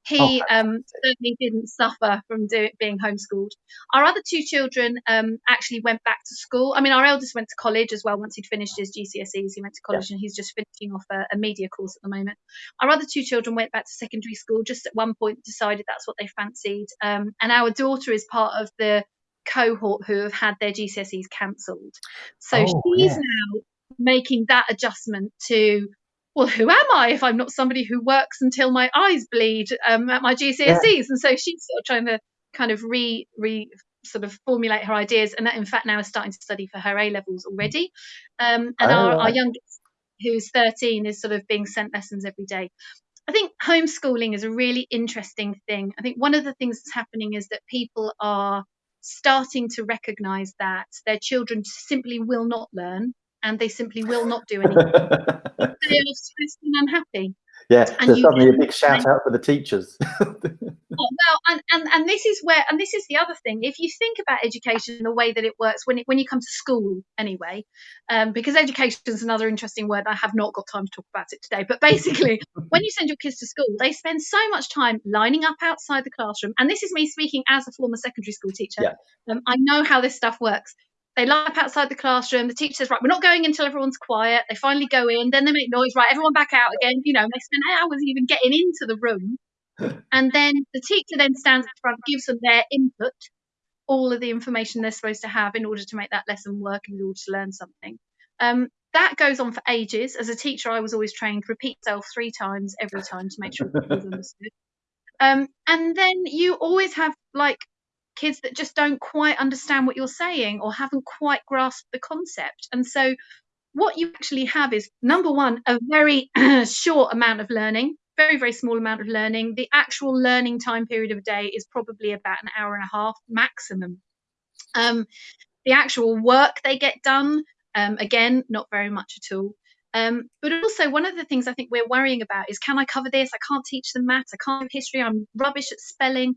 S2: he oh, um, certainly didn't suffer from do, being homeschooled. Our other two children um, actually went back to school. I mean, our eldest went to college as well once he'd finished his GCSEs. He went to college yeah. and he's just finishing off a, a, media course at the moment. Our other two children went back to secondary school just at one point, decided that's what they fancied. Um, and our daughter is part of the cohort who have had their GCSEs cancelled. So oh, she's yeah. now making that adjustment to well, who am I if I'm not somebody who works until my eyes bleed um, at my GCSEs? Yeah. And so she's sort of trying to kind of re re sort of formulate her ideas, and that in fact now is starting to study for her A levels already. Um, and oh, our, our youngest, who's 13, is sort of being sent lessons every day. I think homeschooling is a really interesting thing. I think one of the things that's happening is that people are starting to recognize that their children simply will not learn and they simply will not do anything. they are stressed and unhappy.
S1: Yeah, and so suddenly a big shout out for the teachers.
S2: oh, well, and, and and this is where, and this is the other thing. If you think about education the way that it works when it, when you come to school, anyway, um, because education is another interesting word. I have not got time to talk about it today. But basically, when you send your kids to school, they spend so much time lining up outside the classroom. And this is me speaking as a former secondary school teacher. Yeah. Um, I know how this stuff works. They line up outside the classroom. The teacher says, right, we're not going until everyone's quiet. They finally go in. Then they make noise. Right, everyone back out again. You know, they spend hours even getting into the room. and then the teacher then stands in front, gives them their input, all of the information they're supposed to have in order to make that lesson work in order to learn something. Um, that goes on for ages. As a teacher, I was always trained repeat self three times every time to make sure it was understood. Um, and then you always have like kids that just don't quite understand what you're saying or haven't quite grasped the concept. And so, what you actually have is number one, a very short amount of learning, very, very small amount of learning. The actual learning time period of a day is probably about an hour and a half maximum. Um, the actual work they get done, um, again, not very much at all. Um, but also, one of the things I think we're worrying about is can I cover this? I can't teach them maths. I can't do history. I'm rubbish at spelling.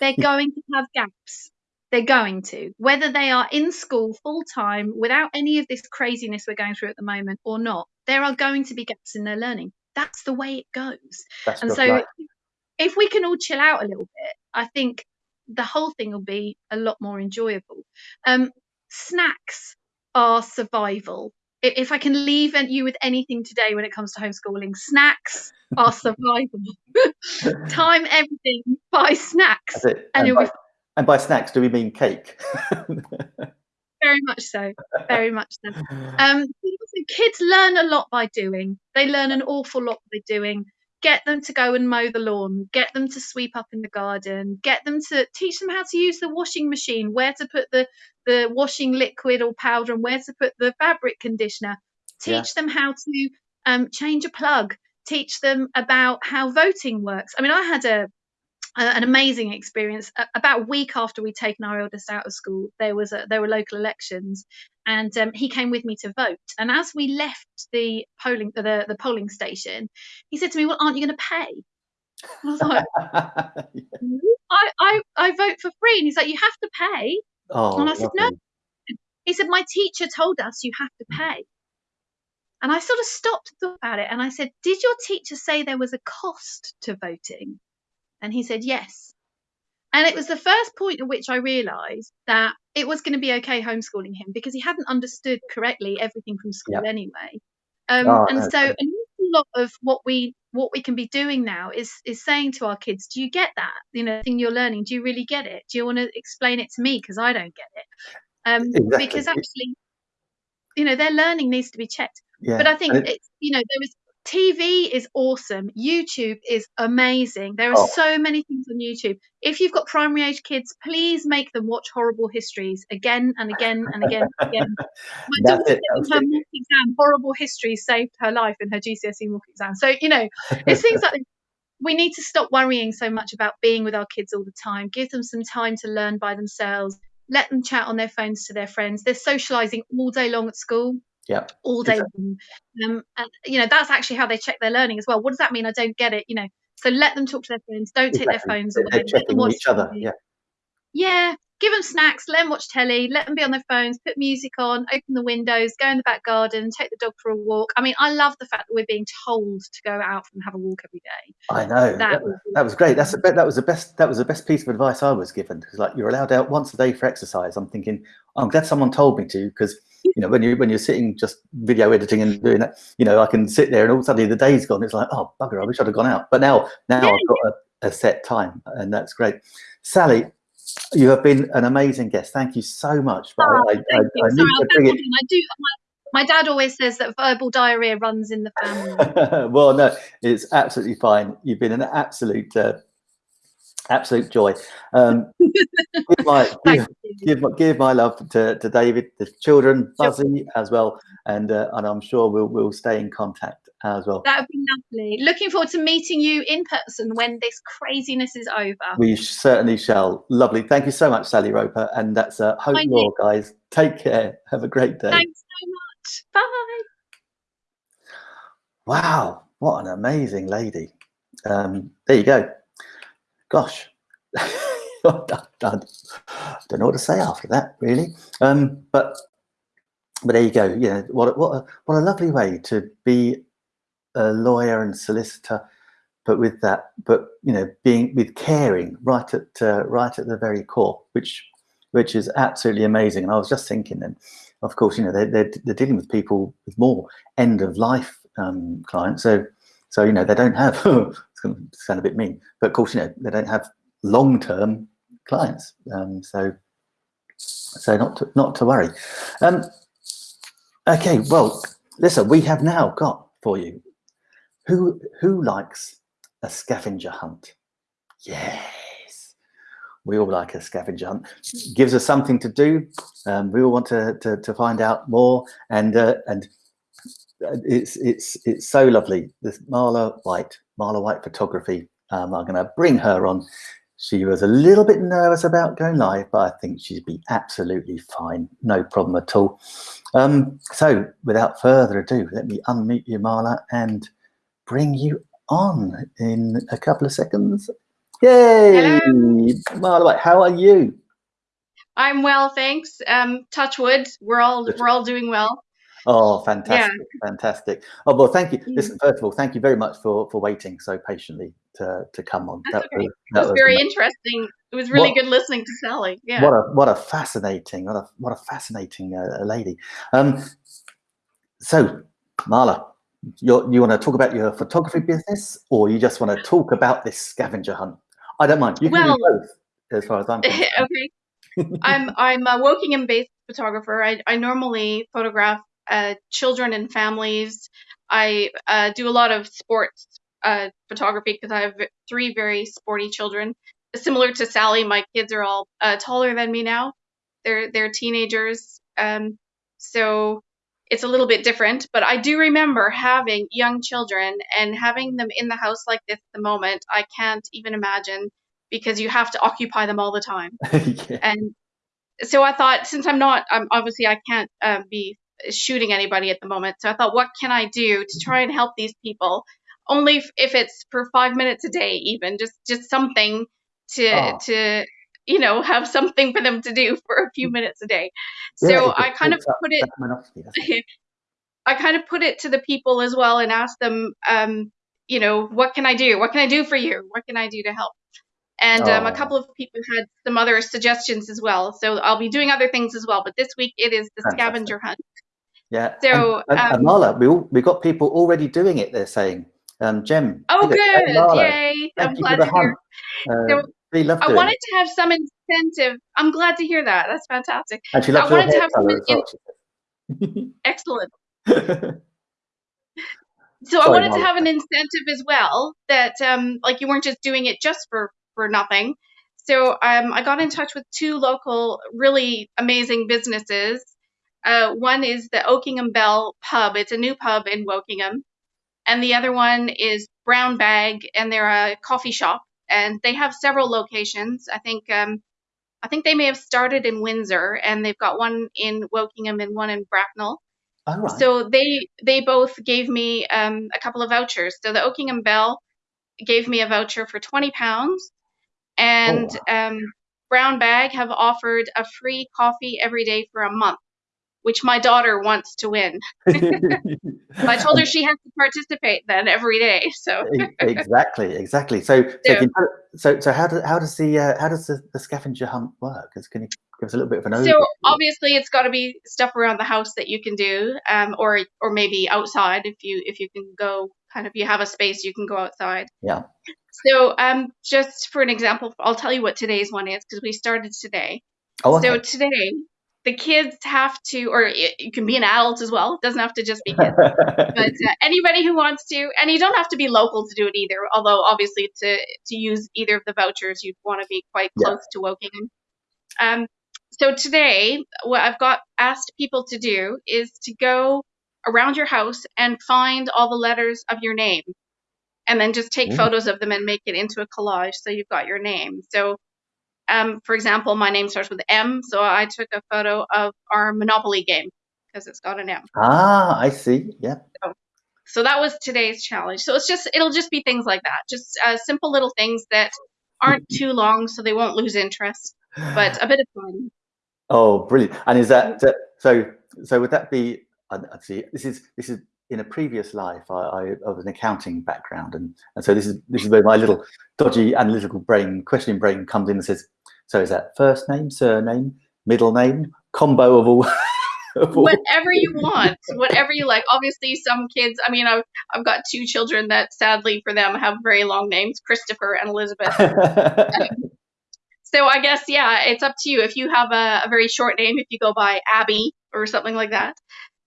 S2: They're going to have gaps. They're going to, whether they are in school full time without any of this craziness we're going through at the moment or not, there are going to be gaps in their learning. That's the way it goes. That's and so, right. if we can all chill out a little bit, I think the whole thing will be a lot more enjoyable. Um, snacks are survival if I can leave you with anything today when it comes to homeschooling, snacks are survival. Time everything, buy snacks.
S1: And, and, by, and, by, snacks, do we mean cake?
S2: very much so. Very much so. Um, kids learn a lot by doing. They learn an awful lot by doing get them to go and mow the lawn, get them to sweep up in the garden, get them to teach them how to use the washing machine, where to put the, the washing liquid or powder, and where to put the fabric conditioner. Teach yeah. them how to um, change a plug, teach them about how voting works. I mean, I had a an amazing experience. About a week after we'd taken our eldest out of school, there was a, there were local elections, and um, he came with me to vote. And as we left the polling the, the polling station, he said to me, "Well, aren't you going to pay?" I was like, I, I, I vote for free. And he's like, You have to pay. Oh, and I said, No. He said, My teacher told us you have to pay. And I sort of stopped and thought about it. And I said, Did your teacher say there was a cost to voting? And he said, Yes. And it was the first point at which I realised that it was going to be okay homeschooling him because he hadn't understood correctly everything from school yep. anyway. Um, oh, and so an awful lot of what we what we can be doing now is is saying to our kids, do you get that? You know, thing you're learning, do you really get it? Do you want to explain it to me because I don't get it? Um, exactly. Because actually, you know, their learning needs to be checked. Yeah. But I think it, it's you know there is TV is awesome. YouTube is amazing. There are
S1: Oh.
S2: so many things on YouTube. If you've got primary age kids, please make them watch horrible histories again and again and again and again. My daughter
S1: it,
S2: in her
S1: it.
S2: mock exam, horrible histories saved her life in her GCSE mock exam. So, you know, it's things like this. we need to stop worrying so much about being with our kids all the time. Give them some time to learn by themselves. Let them chat on their phones to their friends. They're socializing all day long at school
S1: yeah.
S2: all day long. Um, and you know that's actually how they check their learning as well. What does that mean? I don't get it. You know, so let them talk to their friends. Don't take their phones away.
S1: they're
S2: Let them
S1: checking
S2: watch
S1: each other.
S2: TV.
S1: Yeah.
S2: Yeah, give them snacks. Let them watch telly. Let them be on their phones. Put music on. Open the windows. Go in the back garden. Take the dog for a walk. I mean, I love the fact that we're being told to go out and have a walk every day.
S1: I know.
S2: That
S1: That,
S2: was
S1: that was great. That's the be- that was the best that was the best piece of advice I was given. Because like you're allowed out once a day for exercise. I'm thinking, I'm glad someone told me to because you know when you when you're sitting just video editing and doing that, you know, I can sit there and all of a sudden the day's gone. It's like, oh bugger, I wish I'd have gone out. But now now
S2: Yeah,
S1: I've got a, a set time and that's great. Sally, you have been an amazing guest. Thank you so much. But
S2: Oh,
S1: I, I, I. I
S2: Sorry,
S1: need
S2: I'll
S1: to bring it.
S2: I do. My, my dad always says that verbal diarrhea runs in the family.
S1: well, no, it's absolutely fine. You've been an absolute, uh, absolute joy. Um, give, my, give, give, my, give my love to, to David, the children,
S2: Sure.
S1: As well, and uh, and I'm sure we'll we'll stay in contact as well.
S2: That would be lovely. Looking forward to meeting you in person when this craziness is over.
S1: We certainly shall. Lovely. Thank you so much, Sally Roper, and that's uh, Hope
S2: Thank
S1: Law, guys. Take care. Have a great day.
S2: Thanks so much. Bye.
S1: Wow, what an amazing lady. Um, there you go. Gosh, I don't know what to say after that, really. Um, but but there you go. You know what a- what a, what a lovely way to be a lawyer and solicitor, but with that, but you know, being with caring right at uh, right at the very core, which which is absolutely amazing. And I was just thinking, then, of course, you know, they're they're, they're dealing with people with more end of life um, clients, so so you know they don't have. sound a bit mean, but of course, you know, they don't have long term clients. Um, so so not to, not to worry. Um, okay, well, listen, we have now got for you who who likes a scavenger hunt? Yes, we all like a scavenger hunt. Gives us something to do. Um, we all want to, to to find out more, and uh, and it's it's it's so lovely. This Marla White, Marla White Photography. Um, I'm going to bring her on. She was a little bit nervous about going live, but I think she'd be absolutely fine. No problem at all. Um, so without further ado, let me unmute you, Marla, and bring you on in a couple of seconds. Yay! Hello. Marla White, how are you?
S3: I'm well, thanks. Um, touch wood. We're all we're all doing well.
S1: Oh, fantastic, fantastic. Oh, well, thank you. Listen, first of all, thank you very much for for waiting so patiently to to come on.
S3: That's okay.
S1: was,
S3: It was very
S1: ama-
S3: interesting. It was really
S1: What-
S3: good listening to Sally. Yeah.
S1: What a what a fascinating what a what a fascinating uh, lady. Um, so, Marla, you you want to talk about your photography business, or you just want to talk about this scavenger hunt? I don't mind. You can
S3: Well-
S1: do both, as far as I'm concerned.
S3: okay. I'm I'm a Wokingham based photographer. I, I normally photograph uh, children and families. I uh, do a lot of sports uh, photography because I have three very sporty children. Similar to Sally, my kids are all uh, taller than me now. They're they're teenagers, um, so it's a little bit different. But I do remember having young children and having them in the house like this at the moment. I can't even imagine because you have to occupy them all the time
S1: yeah.
S3: and so I thought, since I'm not, um, obviously I can't uh, be shooting anybody at the moment. So I thought, what can I do to try and help these people? Only if, if it's for five minutes a day, even just just something to
S1: Oh.
S3: to you know have something for them to do for a few minutes a day. So
S1: it
S3: I kind of
S1: takes
S3: put it
S1: that monotony, doesn't it?
S3: I kind of put it to the people as well and asked them, um, you know, what can I do? What can I do for you? What can I do to help? And um, a
S1: Oh.
S3: couple of people had some other suggestions as well. So I'll be doing other things as well. But this week it is the
S1: Fantastic.
S3: scavenger hunt.
S1: Yeah.
S3: So,
S1: and, and, and
S3: um,
S1: Marla, we all, we got people already doing it. They're saying, um, Jem.
S3: Oh,
S1: it. Hey,
S3: good!
S1: Marla,
S3: Yay! I'm glad to hear.
S1: Uh,
S3: So,
S1: love
S3: I wanted
S1: it.
S3: to have some incentive. I'm glad to hear that. That's fantastic.
S1: And she
S3: I
S1: loves your
S3: wanted to have some in-. Excellent. So I
S1: Sorry,
S3: wanted to have an incentive as well that um, like you weren't just doing it just for for nothing. So um, I got in touch with two local really amazing businesses. Uh, one is the Oakingham Bell Pub. It's a new pub in Wokingham, and the other one is Brown Bag, and they're a coffee shop, and they have several locations. I think um, I think they may have started in Windsor, and they've got one in Wokingham and one in Bracknell.
S1: Oh, right.
S3: So they they both gave me um, a couple of vouchers. So the Oakingham Bell gave me a voucher for twenty pounds, and um, Brown Bag have offered a free coffee every day for a month, which my daughter wants to win. I told her she has to participate then every day. So
S1: exactly, exactly. So, so, can so, so how, do, how does the uh, how does the, the scavenger hunt work? Can you give us a little bit of an overview?
S3: so obviously it's got to be stuff around the house that you can do, um, or or maybe outside if you if you can go kind of you have a space you can go outside.
S1: Yeah.
S3: So um, just for an example, I'll tell you what today's one is because we started today.
S1: oh,
S3: So today, the kids have to, or it, you can be an adult as well. It doesn't have to just be kids. But uh, anybody who wants to, and you don't have to be local to do it either. Although obviously, to to use either of the vouchers, you'd want to be quite
S1: Yeah.
S3: close to Wokingham. Um, so today, what I've got asked people to do is to go around your house and find all the letters of your name, and then just take
S1: Ooh.
S3: photos of them and make it into a collage so you've got your name. So um, for example, my name starts with M, so I took a photo of our Monopoly game because it's got an M.
S1: ah, I see. Yeah.
S3: So that was today's challenge. So it's just it'll just be things like that, just uh, simple little things that aren't too long, so they won't lose interest, but a bit of fun.
S1: Oh, brilliant! And is that so? So would that be? I see. This is this is in a previous life. I, I, was an accounting background, and and so this is this is where my little dodgy analytical brain, questioning brain, comes in and says, "So is that first name, surname, middle name, combo of all?" of all-
S3: Whatever you want, whatever you like. Obviously, some kids. I mean, I've I've got two children that sadly for them have very long names, Christopher and Elizabeth. So I guess yeah, it's up to you. If you have a, a very short name, if you go by Abby or something like that,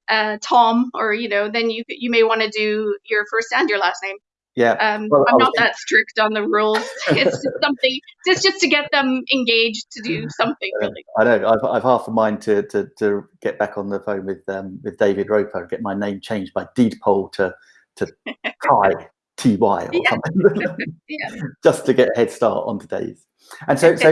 S3: uh, Tom, or you know, then you you may want to do your first and your last name.
S1: Yeah.
S3: Um,
S1: Well,
S3: I'm not that strict on the rules. It's just something. It's just to get them engaged to do something
S1: Uh,
S3: really.
S1: I know. I've, I've half a mind to, to, to get back on the phone with um, with David Roper and get my name changed by deed poll to to Ty T Y or
S3: Yeah.
S1: something,
S3: Yeah.
S1: just to get a head start on today's. And so so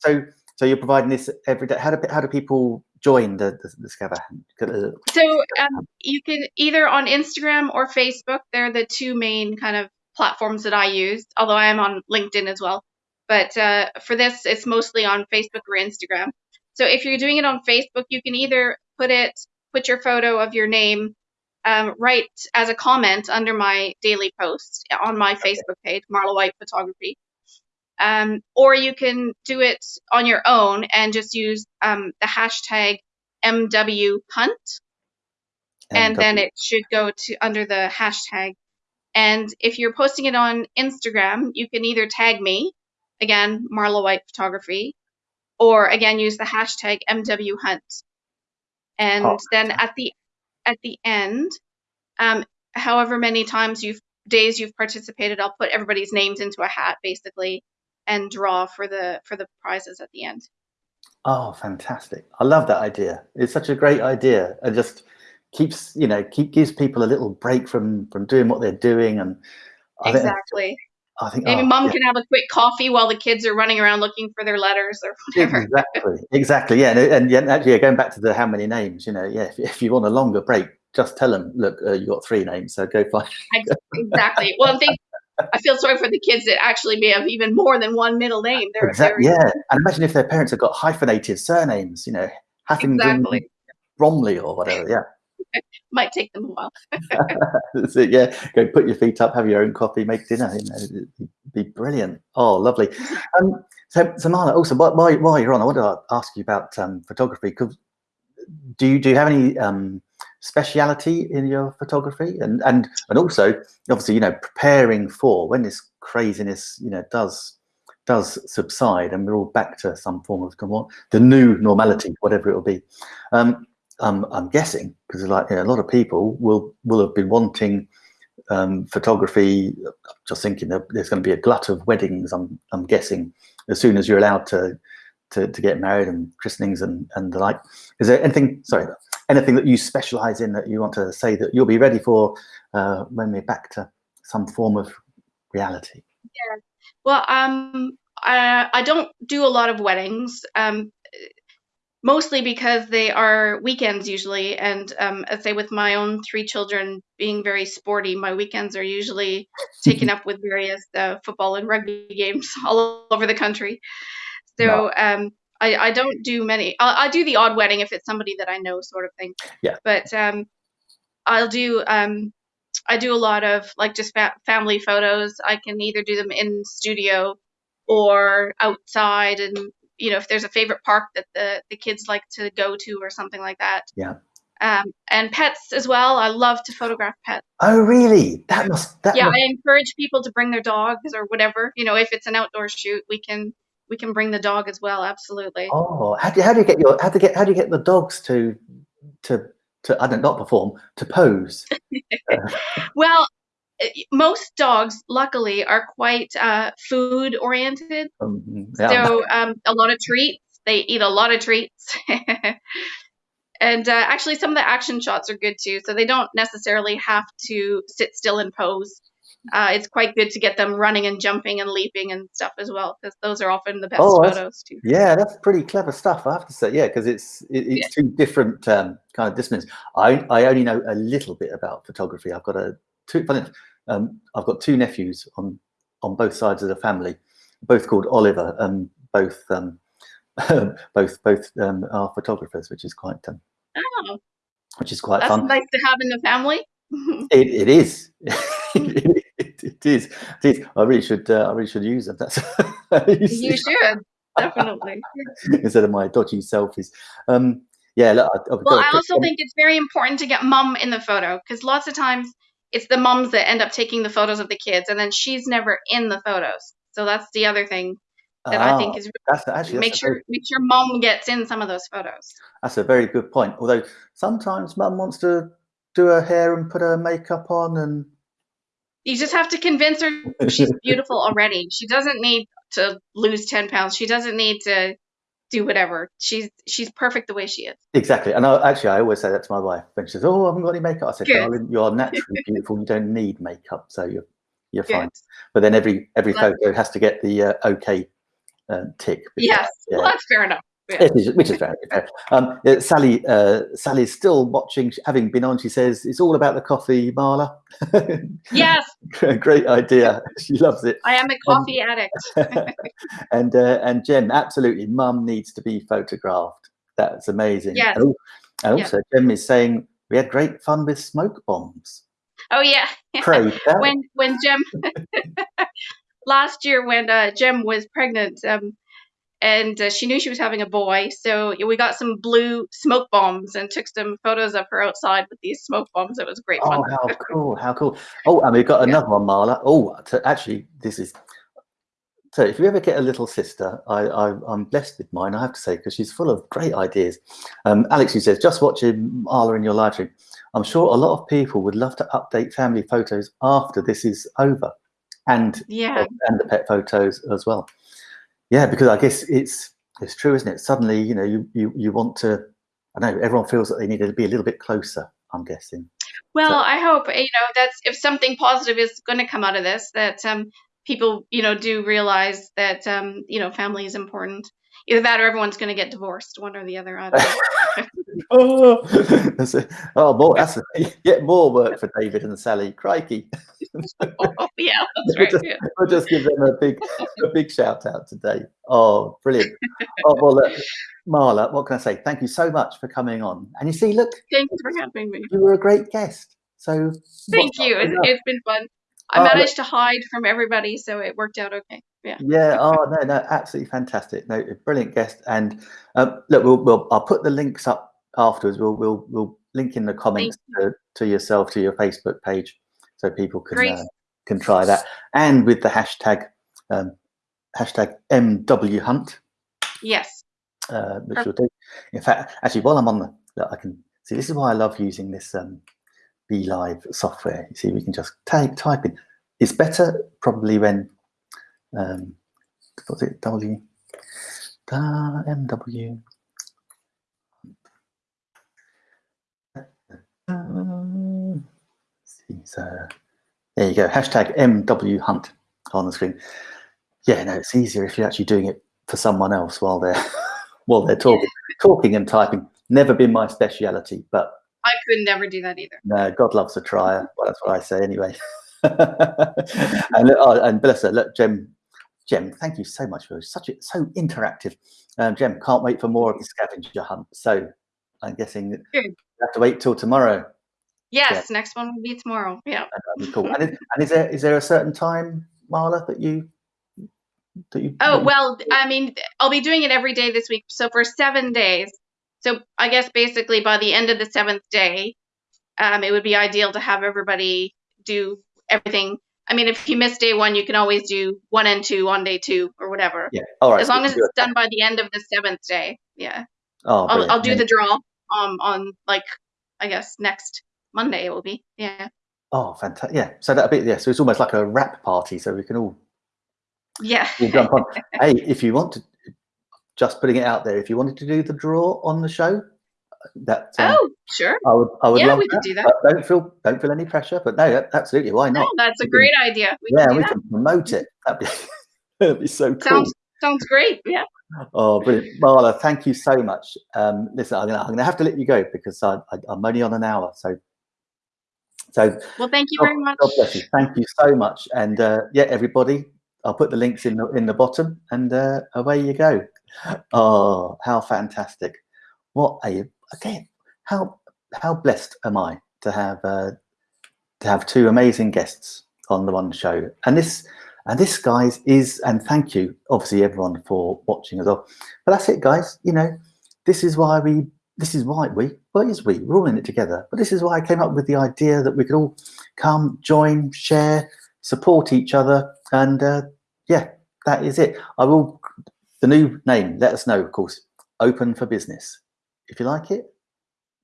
S1: so so you're providing this every day. How do how do people join the the, the Scava Uh,
S3: So um, you can either on Instagram or Facebook. They're the two main kind of platforms that I use. Although I am on LinkedIn as well. But uh, for this, it's mostly on Facebook or Instagram. So if you're doing it on Facebook, you can either put it, put your photo of your name, um, right as a comment under my daily post on my Facebook page, Marla White Photography. Um, or you can do it on your own and just use um, the hashtag MW Hunt and then it should go to under the hashtag. And if you're posting it on Instagram, you can either tag me, again, Marla White Photography, or again use the hashtag MW Hunt. And
S1: Oh.
S3: then at the at the end, um, however many times you've days you've participated, I'll put everybody's names into a hat basically and draw for the for the prizes at the end.
S1: Oh, fantastic! I love that idea. It's such a great idea, and just keeps you know keep gives people a little break from from doing what they're doing, and I
S3: exactly.
S1: I think
S3: Maybe
S1: oh,
S3: mom
S1: yeah.
S3: can have a quick coffee while the kids are running around looking for their letters or whatever.
S1: Exactly, exactly. Yeah, and, and yeah, actually, yeah, going back to the how many names, you know, yeah, if, if you want a longer break, just tell them, look, uh, you got three names, so go find.
S3: exactly. Well, I think I feel sorry for the kids that actually may have even more than one middle name. They're,
S1: Exactly.
S3: they're
S1: Yeah, and imagine if their parents have got hyphenated surnames, you know, Hathington
S3: exactly
S1: Bromley or whatever. Yeah,
S3: might take them a while.
S1: It. Yeah, go put your feet up, have your own coffee, make dinner. You know, it'd be brilliant. Oh, lovely. Um, so, so Marla, also while while you're on, I want to ask you about um, photography. Could, do you do you have any um, speciality in your photography, and and and also obviously you know preparing for when this craziness you know does does subside and we're all back to some form of come on, the new normality, whatever it will be. Um, um, I'm guessing because like you know, a lot of people will will have been wanting um, photography. Just thinking there's going to be a glut of weddings. I'm I'm guessing as soon as you're allowed to to, to get married and christenings and and the like. Is there anything? Sorry, anything that you specialize in that you want to say that you'll be ready for uh, when we're back to some form of reality?
S3: Yeah. Well, um, I, I don't do a lot of weddings. Um, mostly because they are weekends usually. And um, I say with my own three children being very sporty, my weekends are usually taken up with various uh, football and rugby games all over the country. So um, I, I, don't do many. I'll, i do the odd wedding if it's somebody that I know, sort of thing.
S1: Yeah.
S3: But um, I'll do. Um, I do a lot of like just fa- family photos. I can either do them in studio or outside and you know if there's a favorite park that the the kids like to go to or something like that
S1: yeah
S3: um, and pets as well i love to photograph pets
S1: oh really that must that
S3: yeah
S1: must...
S3: i encourage people to bring their dogs or whatever you know if it's an outdoor shoot we can we can bring the dog as well absolutely
S1: oh how do, how do you get your how do you get how do you get the dogs to to to i don't not perform to pose
S3: well uh, most dogs, luckily, are quite uh, food oriented. Um, yeah. So um, a lot of treats. They eat a lot of treats. and uh, actually, some of the action shots are good too. So they don't necessarily have to sit still and pose. Uh, it's quite good to get them running and jumping and leaping and stuff as well, because those are often the best oh, photos too.
S1: Yeah, that's pretty clever stuff, I have to say. Yeah, because it's it, it's yeah. two different um, kind of disciplines. I I only know a little bit about photography. I've got a two. Um, I've got two nephews on on both sides of the family, both called Oliver, and both um, both both um, are photographers, which is quite um,
S3: oh,
S1: which is quite
S3: that's
S1: fun.
S3: nice to have in the family.
S1: it, it is. it, is. It is. I really should. Uh, I really should use them. That's
S3: you should definitely
S1: instead of my dodgy selfies. Um, yeah. Look,
S3: I, well, I also think it's very important to get mum in the photo because lots of times it's the moms that end up taking the photos of the kids, and then she's never in the photos. So that's the other thing that I think ah, is
S1: that's actually
S3: make
S1: that's
S3: sure
S1: very,
S3: make sure mom gets in some of those photos.
S1: That's a very good point. Although sometimes mum wants to do her hair and put her makeup on and
S3: you just have to convince her she's beautiful already. She doesn't need to lose 10 pounds. She doesn't need to do whatever. She's she's perfect the way she is.
S1: Exactly. And I, actually, I always say that to my wife when she says, "Oh, I haven't got any makeup." I said, Good. "Darling, you are naturally beautiful. You don't need makeup, so you're you're Good. fine." But then every every photo has to get the uh, okay uh, tick.
S3: Because, yes, yeah. well, that's fair enough.
S1: Yeah. Is, which is very fair. Um, Sally, uh, Sally's still watching, having been on. She says it's all about the coffee, Marla.
S3: Yes,
S1: great idea. She loves it.
S3: I am a coffee um, addict.
S1: and uh, and Jem, absolutely, Mum needs to be photographed. That's amazing.
S3: Yes.
S1: And, and also. Jem is saying we had great fun with smoke bombs.
S3: Oh yeah. when when Jem last year when uh, Jem was pregnant. Um, and uh, she knew she was having a boy. So we got some blue smoke bombs and took some photos of her outside with these smoke bombs. It was great
S1: oh,
S3: fun.
S1: how cool! How cool! Oh, and we've got another yeah. one, Marla. Oh, actually, this is. So if you ever get a little sister, I, I, am blessed with mine, I have to say, because she's full of great ideas. Um, Alex, who says, just watching Marla in your live stream, I'm sure a lot of people would love to update family photos after this is over, and
S3: yeah,
S1: and the pet photos as well. Yeah, because I guess it's it's true, isn't it? Suddenly, you know, you you you want to. I know everyone feels that they need to be a little bit closer. I'm guessing.
S3: Well, so. I hope you know that's if something positive is going to come out of this, that um, people you know do realize that um, you know family is important. Either that or everyone's going to get divorced, one or the other. I don't know.
S1: oh, that's a, oh, more, that's a, yet more work for David and Sally. Crikey.
S3: oh, yeah, that's right.
S1: We'll just, yeah. we'll just give them a big, a big shout out today. Oh, brilliant. Oh, well, look, Marla, what can I say? Thank you so much for coming on. And you see, look,
S3: thank you for having me.
S1: You were a great guest. So
S3: thank you. It's, it's been fun. I oh, managed look, to hide from everybody, so it worked out okay. Yeah.
S1: Yeah. Oh no, no, absolutely fantastic. No, brilliant guest. And um, look, we'll, we'll I'll put the links up afterwards. We'll we'll we'll link in the comments to, to yourself to your Facebook page, so people can uh, can try that. And with the hashtag um, hashtag MW Hunt.
S3: Yes.
S1: Uh, which will do. In fact, actually, while I'm on the, look, I can see. This is why I love using this um, BeLive software. You see, we can just type type in. It's better probably when um, what's it W da, MW. So there you go. Hashtag MW Hunt on the screen. Yeah, no, it's easier if you're actually doing it for someone else while they're while they're talking, talking and typing. Never been my speciality, but
S3: I could never do that either.
S1: no, God loves a trier. Well, that's what I say anyway. and, oh, and bless her, look, Jem, Jem, thank you so much for such a so interactive. Um, Jem, can't wait for more of the scavenger hunt. So I'm guessing
S3: Good.
S1: you have to wait till tomorrow.
S3: Yes, next one will be tomorrow. Yeah.
S1: That'd be cool. and, is, and is there is there a certain time, Marla, that you that you?
S3: Oh, well, I mean, I'll be doing it every day this week. So for seven days. So I guess basically by the end of the seventh day, um, it would be ideal to have everybody do everything. I mean, if you miss day one, you can always do one and two on day two or whatever.
S1: yeah. All right.
S3: As long as it's done by the end of the seventh day. Yeah.
S1: Oh,
S3: I'll. I'll do the draw um, on like, I guess next Monday it will be. Yeah.
S1: Oh, fantastic! Yeah. So that'll be yeah. So it's almost like a wrap party, so we can all
S3: Yeah.
S1: we'll jump on. hey, if you want to, just putting it out there, if you wanted to do the draw on the show, that um,
S3: oh, sure.
S1: I would, I would
S3: Yeah,
S1: love
S3: we could
S1: that,
S3: do that.
S1: But don't feel, don't feel any pressure. But no, absolutely, why
S3: No,
S1: not?
S3: that's a
S1: We can-
S3: great idea. We
S1: yeah,
S3: can
S1: we
S3: that.
S1: can promote it. That'd be, that'd be so cool.
S3: Sounds sounds great. Yeah.
S1: Oh, brilliant, Marla! Thank you so much. Um, listen, I'm gonna, I'm gonna have to let you go because I, I, I'm only on an hour. So, so
S3: Well, thank you
S1: God,
S3: very much.
S1: God bless you. Thank you so much. And uh, yeah, everybody, I'll put the links in the in the bottom, and uh, away you go. Oh, how fantastic! What a again, how how blessed am I to have uh, to have two amazing guests on the one show, and this and this, guys, is and thank you, obviously, everyone for watching as well. But that's it, guys. You know, this is why we this is why we well is we we're all in it together but this is why i came up with the idea that we could all come join share support each other and uh, yeah that is it. I will the new name let us know of course open for business. If you like it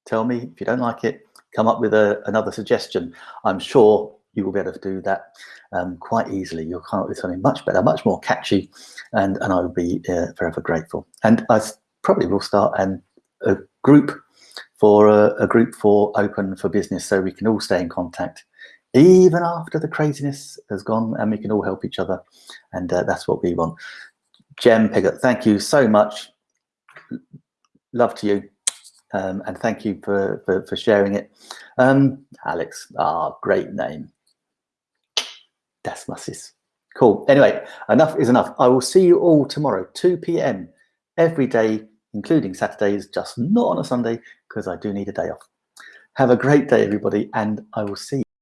S1: tell me. If you don't like it come up with a, another suggestion. I'm sure you will be able to do that um, quite easily. You'll come up with something much better much more catchy and and i will be uh, forever grateful. And I probably will start an a group for a, a group for open for business so we can all stay in contact even after the craziness has gone and we can all help each other. And uh, that's what we want. Jem pigott thank you so much. Love to you. Um, and thank you for, for for sharing it. Um alex ah great name. That's my sis. Cool. Anyway enough is enough. I will see you all tomorrow 2 p.m every day including Saturdays, just not on a Sunday because I do need a day off. Have a great day, everybody, and I will see you.